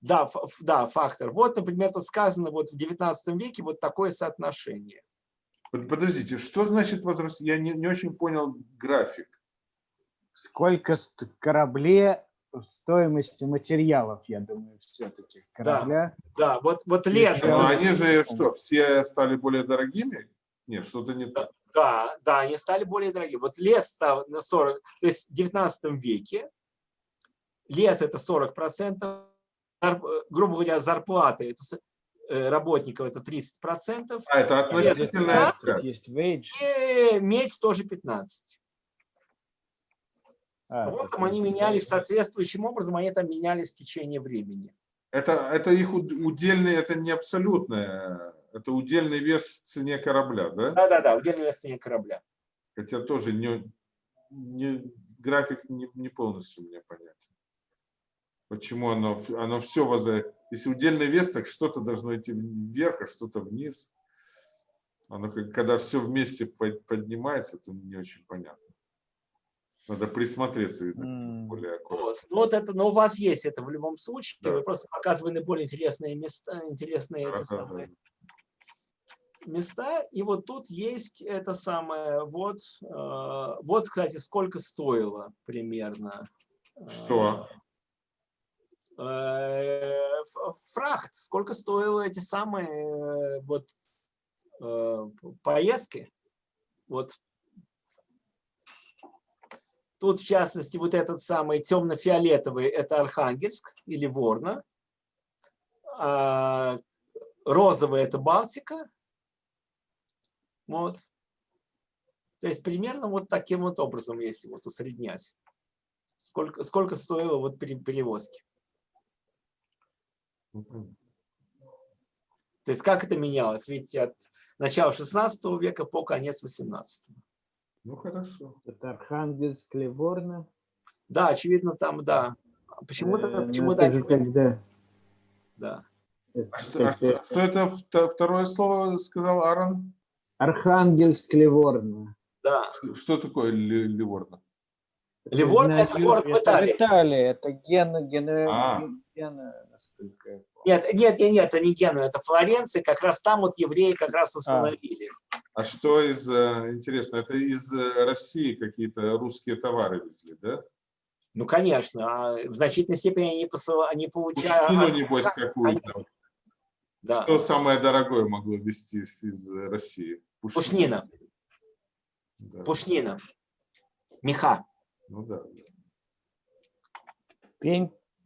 Да, да, фактор. Вот, например, тут сказано вот в 19 веке вот такое соотношение. Подождите, что значит возраст? Я не, не очень понял график. Сколько кораблей в стоимости материалов, я думаю, все-таки корабля. Да, да, вот, вот лес. Но они же что, все стали более дорогими? Нет, что-то не так. Да, да, они стали более дорогими. Вот лес стал на 40, то есть в 19 веке лес это 40 процентов, грубо говоря, зарплаты это, э, работников это 30 процентов. А это относительно. Есть wage. И медь тоже 15. А, Потом они менялись соответствующим образом, они там менялись в течение времени. Это, это их удельный, это не абсолютное, это удельный вес в цене корабля, да? Да, да, да, удельный вес в цене корабля. Хотя тоже не, не, график не, не полностью мне понятен. Почему оно, оно все возле... Если удельный вес, так что-то должно идти вверх, а что-то вниз. Оно, когда все вместе поднимается, то не очень понятно. Надо присмотреться, видно, более аккуратно. Вот, ну, вот это, но у вас есть это в любом случае. Да. Вы просто показывали более интересные места, интересные эти самые места. И вот тут есть это самое, вот, э, вот, кстати, сколько стоило примерно. Что? Э, фрахт, сколько стоило эти самые э, вот э, поездки. Вот Тут, в частности, вот этот самый темно-фиолетовый – это Архангельск или Ворна. А розовый – это Балтика. Вот. То есть примерно вот таким вот образом, если вот усреднять. Сколько, сколько стоило вот перевозки. То есть как это менялось? Видите, от начала 16 века по конец 18. Ну хорошо. Это Архангельск, Ливорно. Да, очевидно, там, да. Почему-то, э, почему-то. Ну, когда? Да. А что, а что, что это второе слово сказал Аарон? Архангельск, Ливорно. Да. Что, что такое Ливорно? Ливорно это город в Италии. Италия, это Гена, Гена, а. Гена, насколько. Нет, нет, нет, нет, это не Генуя, это Флоренция, как раз там вот евреи как раз установили. А, а что из, э, интересно, это из э, России какие-то русские товары везли, да? Ну, конечно, а в значительной степени они, посыл, они получают... Пушнину, небось, какую-то. Да. Что самое дорогое могло везти из России? Пушнина. Да. Пушнина. Меха. Ну да.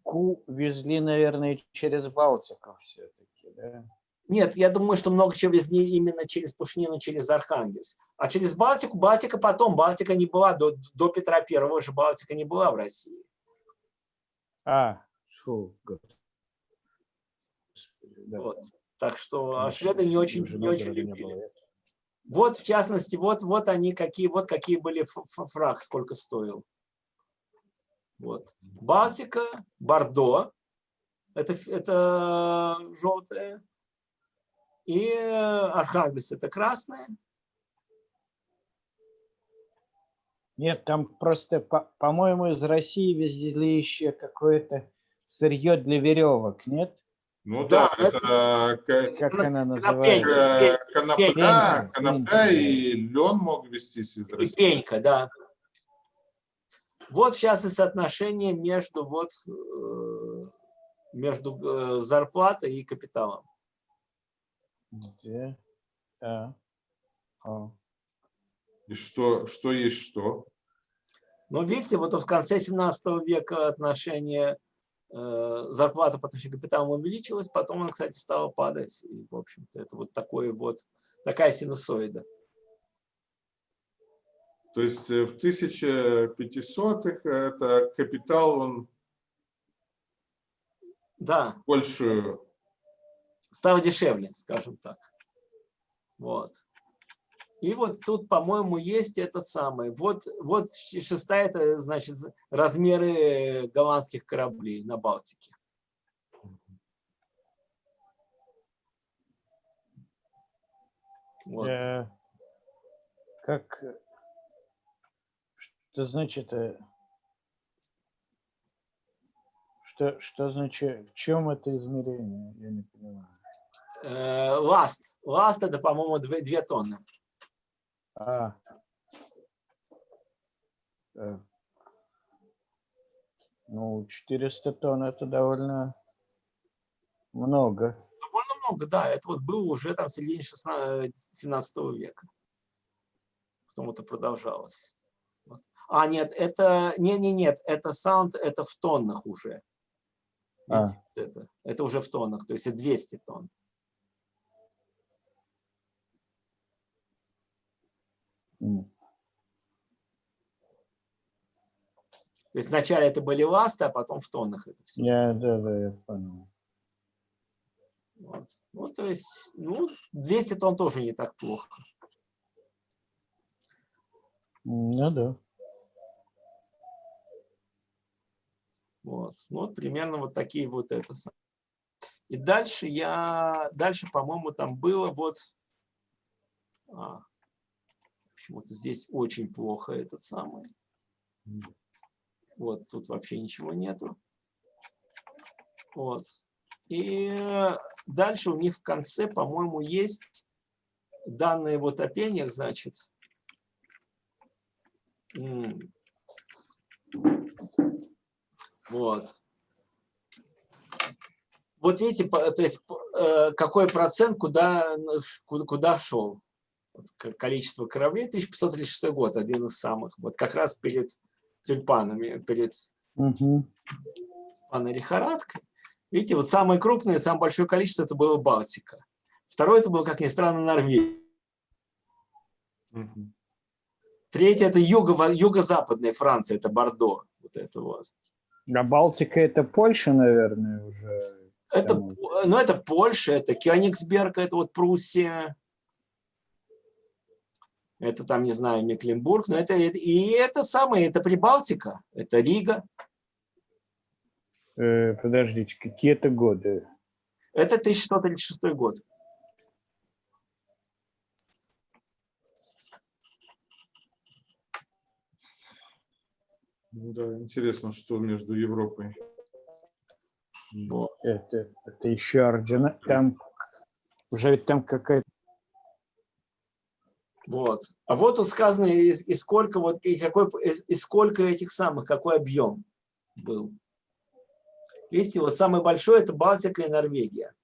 Пеньку везли, наверное, через Балтику все-таки, да? Нет, я думаю, что много чего везли именно через Пушнину, через Архангельск. А через Балтику, Балтика потом, Балтика не была, до, до Петра Первого же Балтика не была в России. А, шо, да. вот. Так что а шведы не очень, не очень любили. Вот, в частности, вот, вот они какие, вот какие были фраг, сколько стоил. Вот. Балтика, Бордо, это, это желтое, и Архангельск, это красное. Нет, там просто, по-моему, по из России везли еще какое-то сырье для веревок, нет? Ну да, да это, это как она называется? Конопля, конопля и лен мог вестись из России. Пенька, да. Вот сейчас и соотношение между, вот, э, между э, зарплатой и капиталом. Где? А. А. И что, что есть что? Ну, видите, вот в конце 17 века отношение э, зарплаты по отношению к капиталу увеличилось, потом он, кстати, стал падать. И, в общем-то, это вот такой вот, такая синусоида. То есть э, в 1500-х это капитал, он да. больше... Стал дешевле, скажем так. Вот. И вот тут, по-моему, есть этот самый. Вот, вот шестая, это значит размеры голландских кораблей на Балтике. Вот. Э, как что значит, э, что, что значит, в чем это измерение? Я не понимаю. Э, ласт. Ласт это, по-моему, две, две тонны. А. Э. Ну, 400 тонн это довольно много. Довольно много, да. Это вот было уже там в середине 17 века. Потом это продолжалось. А, нет, это, не, не, нет, это саунд, это в тоннах уже. А. Это, это уже в тоннах, то есть это 200 тонн. Mm. То есть вначале это были ласты, а потом в тоннах это все. Yeah, да, да, я понял. Вот. Ну, то есть, ну, 200 тонн тоже не так плохо. Ну, да. Вот. Ну, вот примерно вот такие вот это. И дальше я, дальше, по-моему, там было вот, а, почему-то здесь очень плохо этот самый. Вот, тут вообще ничего нету. Вот. И дальше у них в конце, по-моему, есть данные вот о пениях, значит. Вот. Вот видите, то есть э, какой процент куда, куда шел. Количество кораблей 1536 год, один из самых. Вот как раз перед тюльпанами, перед угу. паной лихорадкой. Видите, вот самое крупное, самое большое количество это было Балтика. Второе это было, как ни странно, Норвегия. Угу. Третье это юго-западная юго Франция, это Бордо. Вот это вот. А Балтика это Польша, наверное, уже. Это, ну, это Польша, это Кёнигсберг, это вот Пруссия. Это там, не знаю, Мекленбург, но это, и это самое, это Прибалтика, это Рига. Э, подождите, какие это годы? Это 1636 год. Да, интересно, что между Европой. Вот. Это, это еще ордена. Там уже ведь там какая-то Вот. А вот тут сказано, и, и сколько вот и какой и, и сколько этих самых, какой объем был. Видите, вот самый большой это Балтика и Норвегия.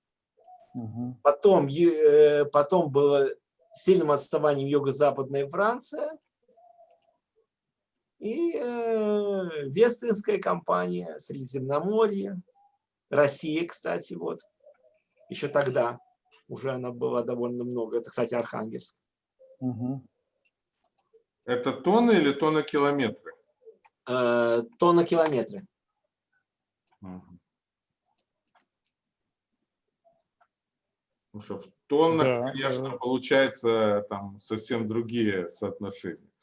Угу. Потом, э, потом было сильным отставанием юго-западная Франция и э, Вестинская компания, Средиземноморье, Россия, кстати, вот, еще тогда уже она была довольно много. Это, кстати, Архангельск. Угу. Это тонны или тонна-километры? Э, тонна-километры. Угу. Потому что в тоннах, Да, конечно, да. получается там совсем другие соотношения.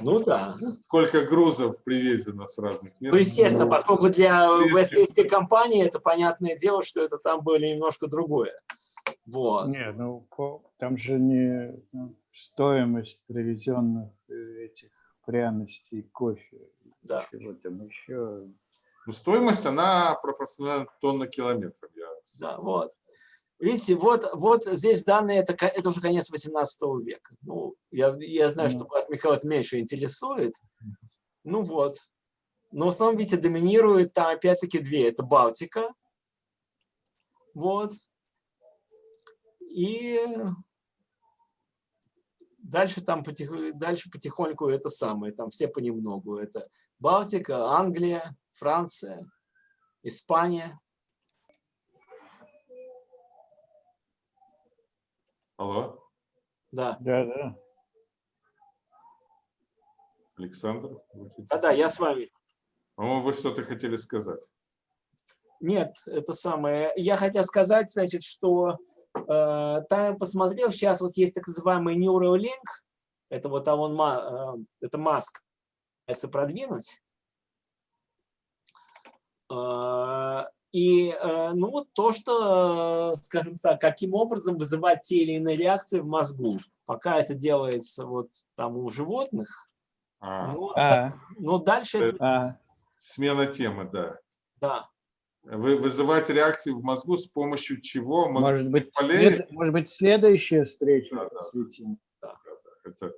Ну да. Сколько грузов привезено с разных мест? Ну, естественно, поскольку для вестинской компании это понятное дело, что это там было немножко другое. Вот. Не, ну там же не ну, стоимость привезенных э, этих пряностей, кофе, Да. чего там еще. Ну, стоимость, она пропорциональна тонна-километрам. Я... Да, вот. Видите, вот, вот здесь данные, это, это уже конец 18 века. Ну, я, я знаю, что Ну. вас, Михаил, это меньше интересует. Ну вот. Но в основном, видите, доминирует там опять-таки две. Это Балтика. Вот. И дальше там потих... дальше потихоньку это самое. Там все понемногу. Это Балтика, Англия, Франция, Испания. Алло, Да. Да, да. Александр? хотите- Да-да, я с вами. По-моему, вы что-то хотели сказать. Нет, это самое. Я хотел сказать, значит, что э, там я посмотрел, сейчас вот есть так называемый Neuralink, это вот Алон Ма, э, это Маск, если продвинуть. Э, и э, ну вот то, что, скажем так, каким образом вызывать те или иные реакции в мозгу. Пока это делается вот там у животных, А, ну, А, но дальше это, а, смена темы, да. да. Вы вызывать реакции в мозгу с помощью чего? может быть, полей? след- может быть, следующая встреча Да, да. посвятим. Это,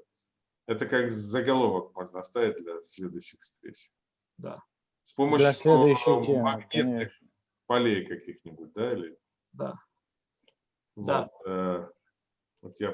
это как заголовок можно оставить для следующих встреч. Да. С помощью Для следующей э, темы, магнитных конечно. Полей каких-нибудь, да? Или... Да. Вот, Да. э, вот я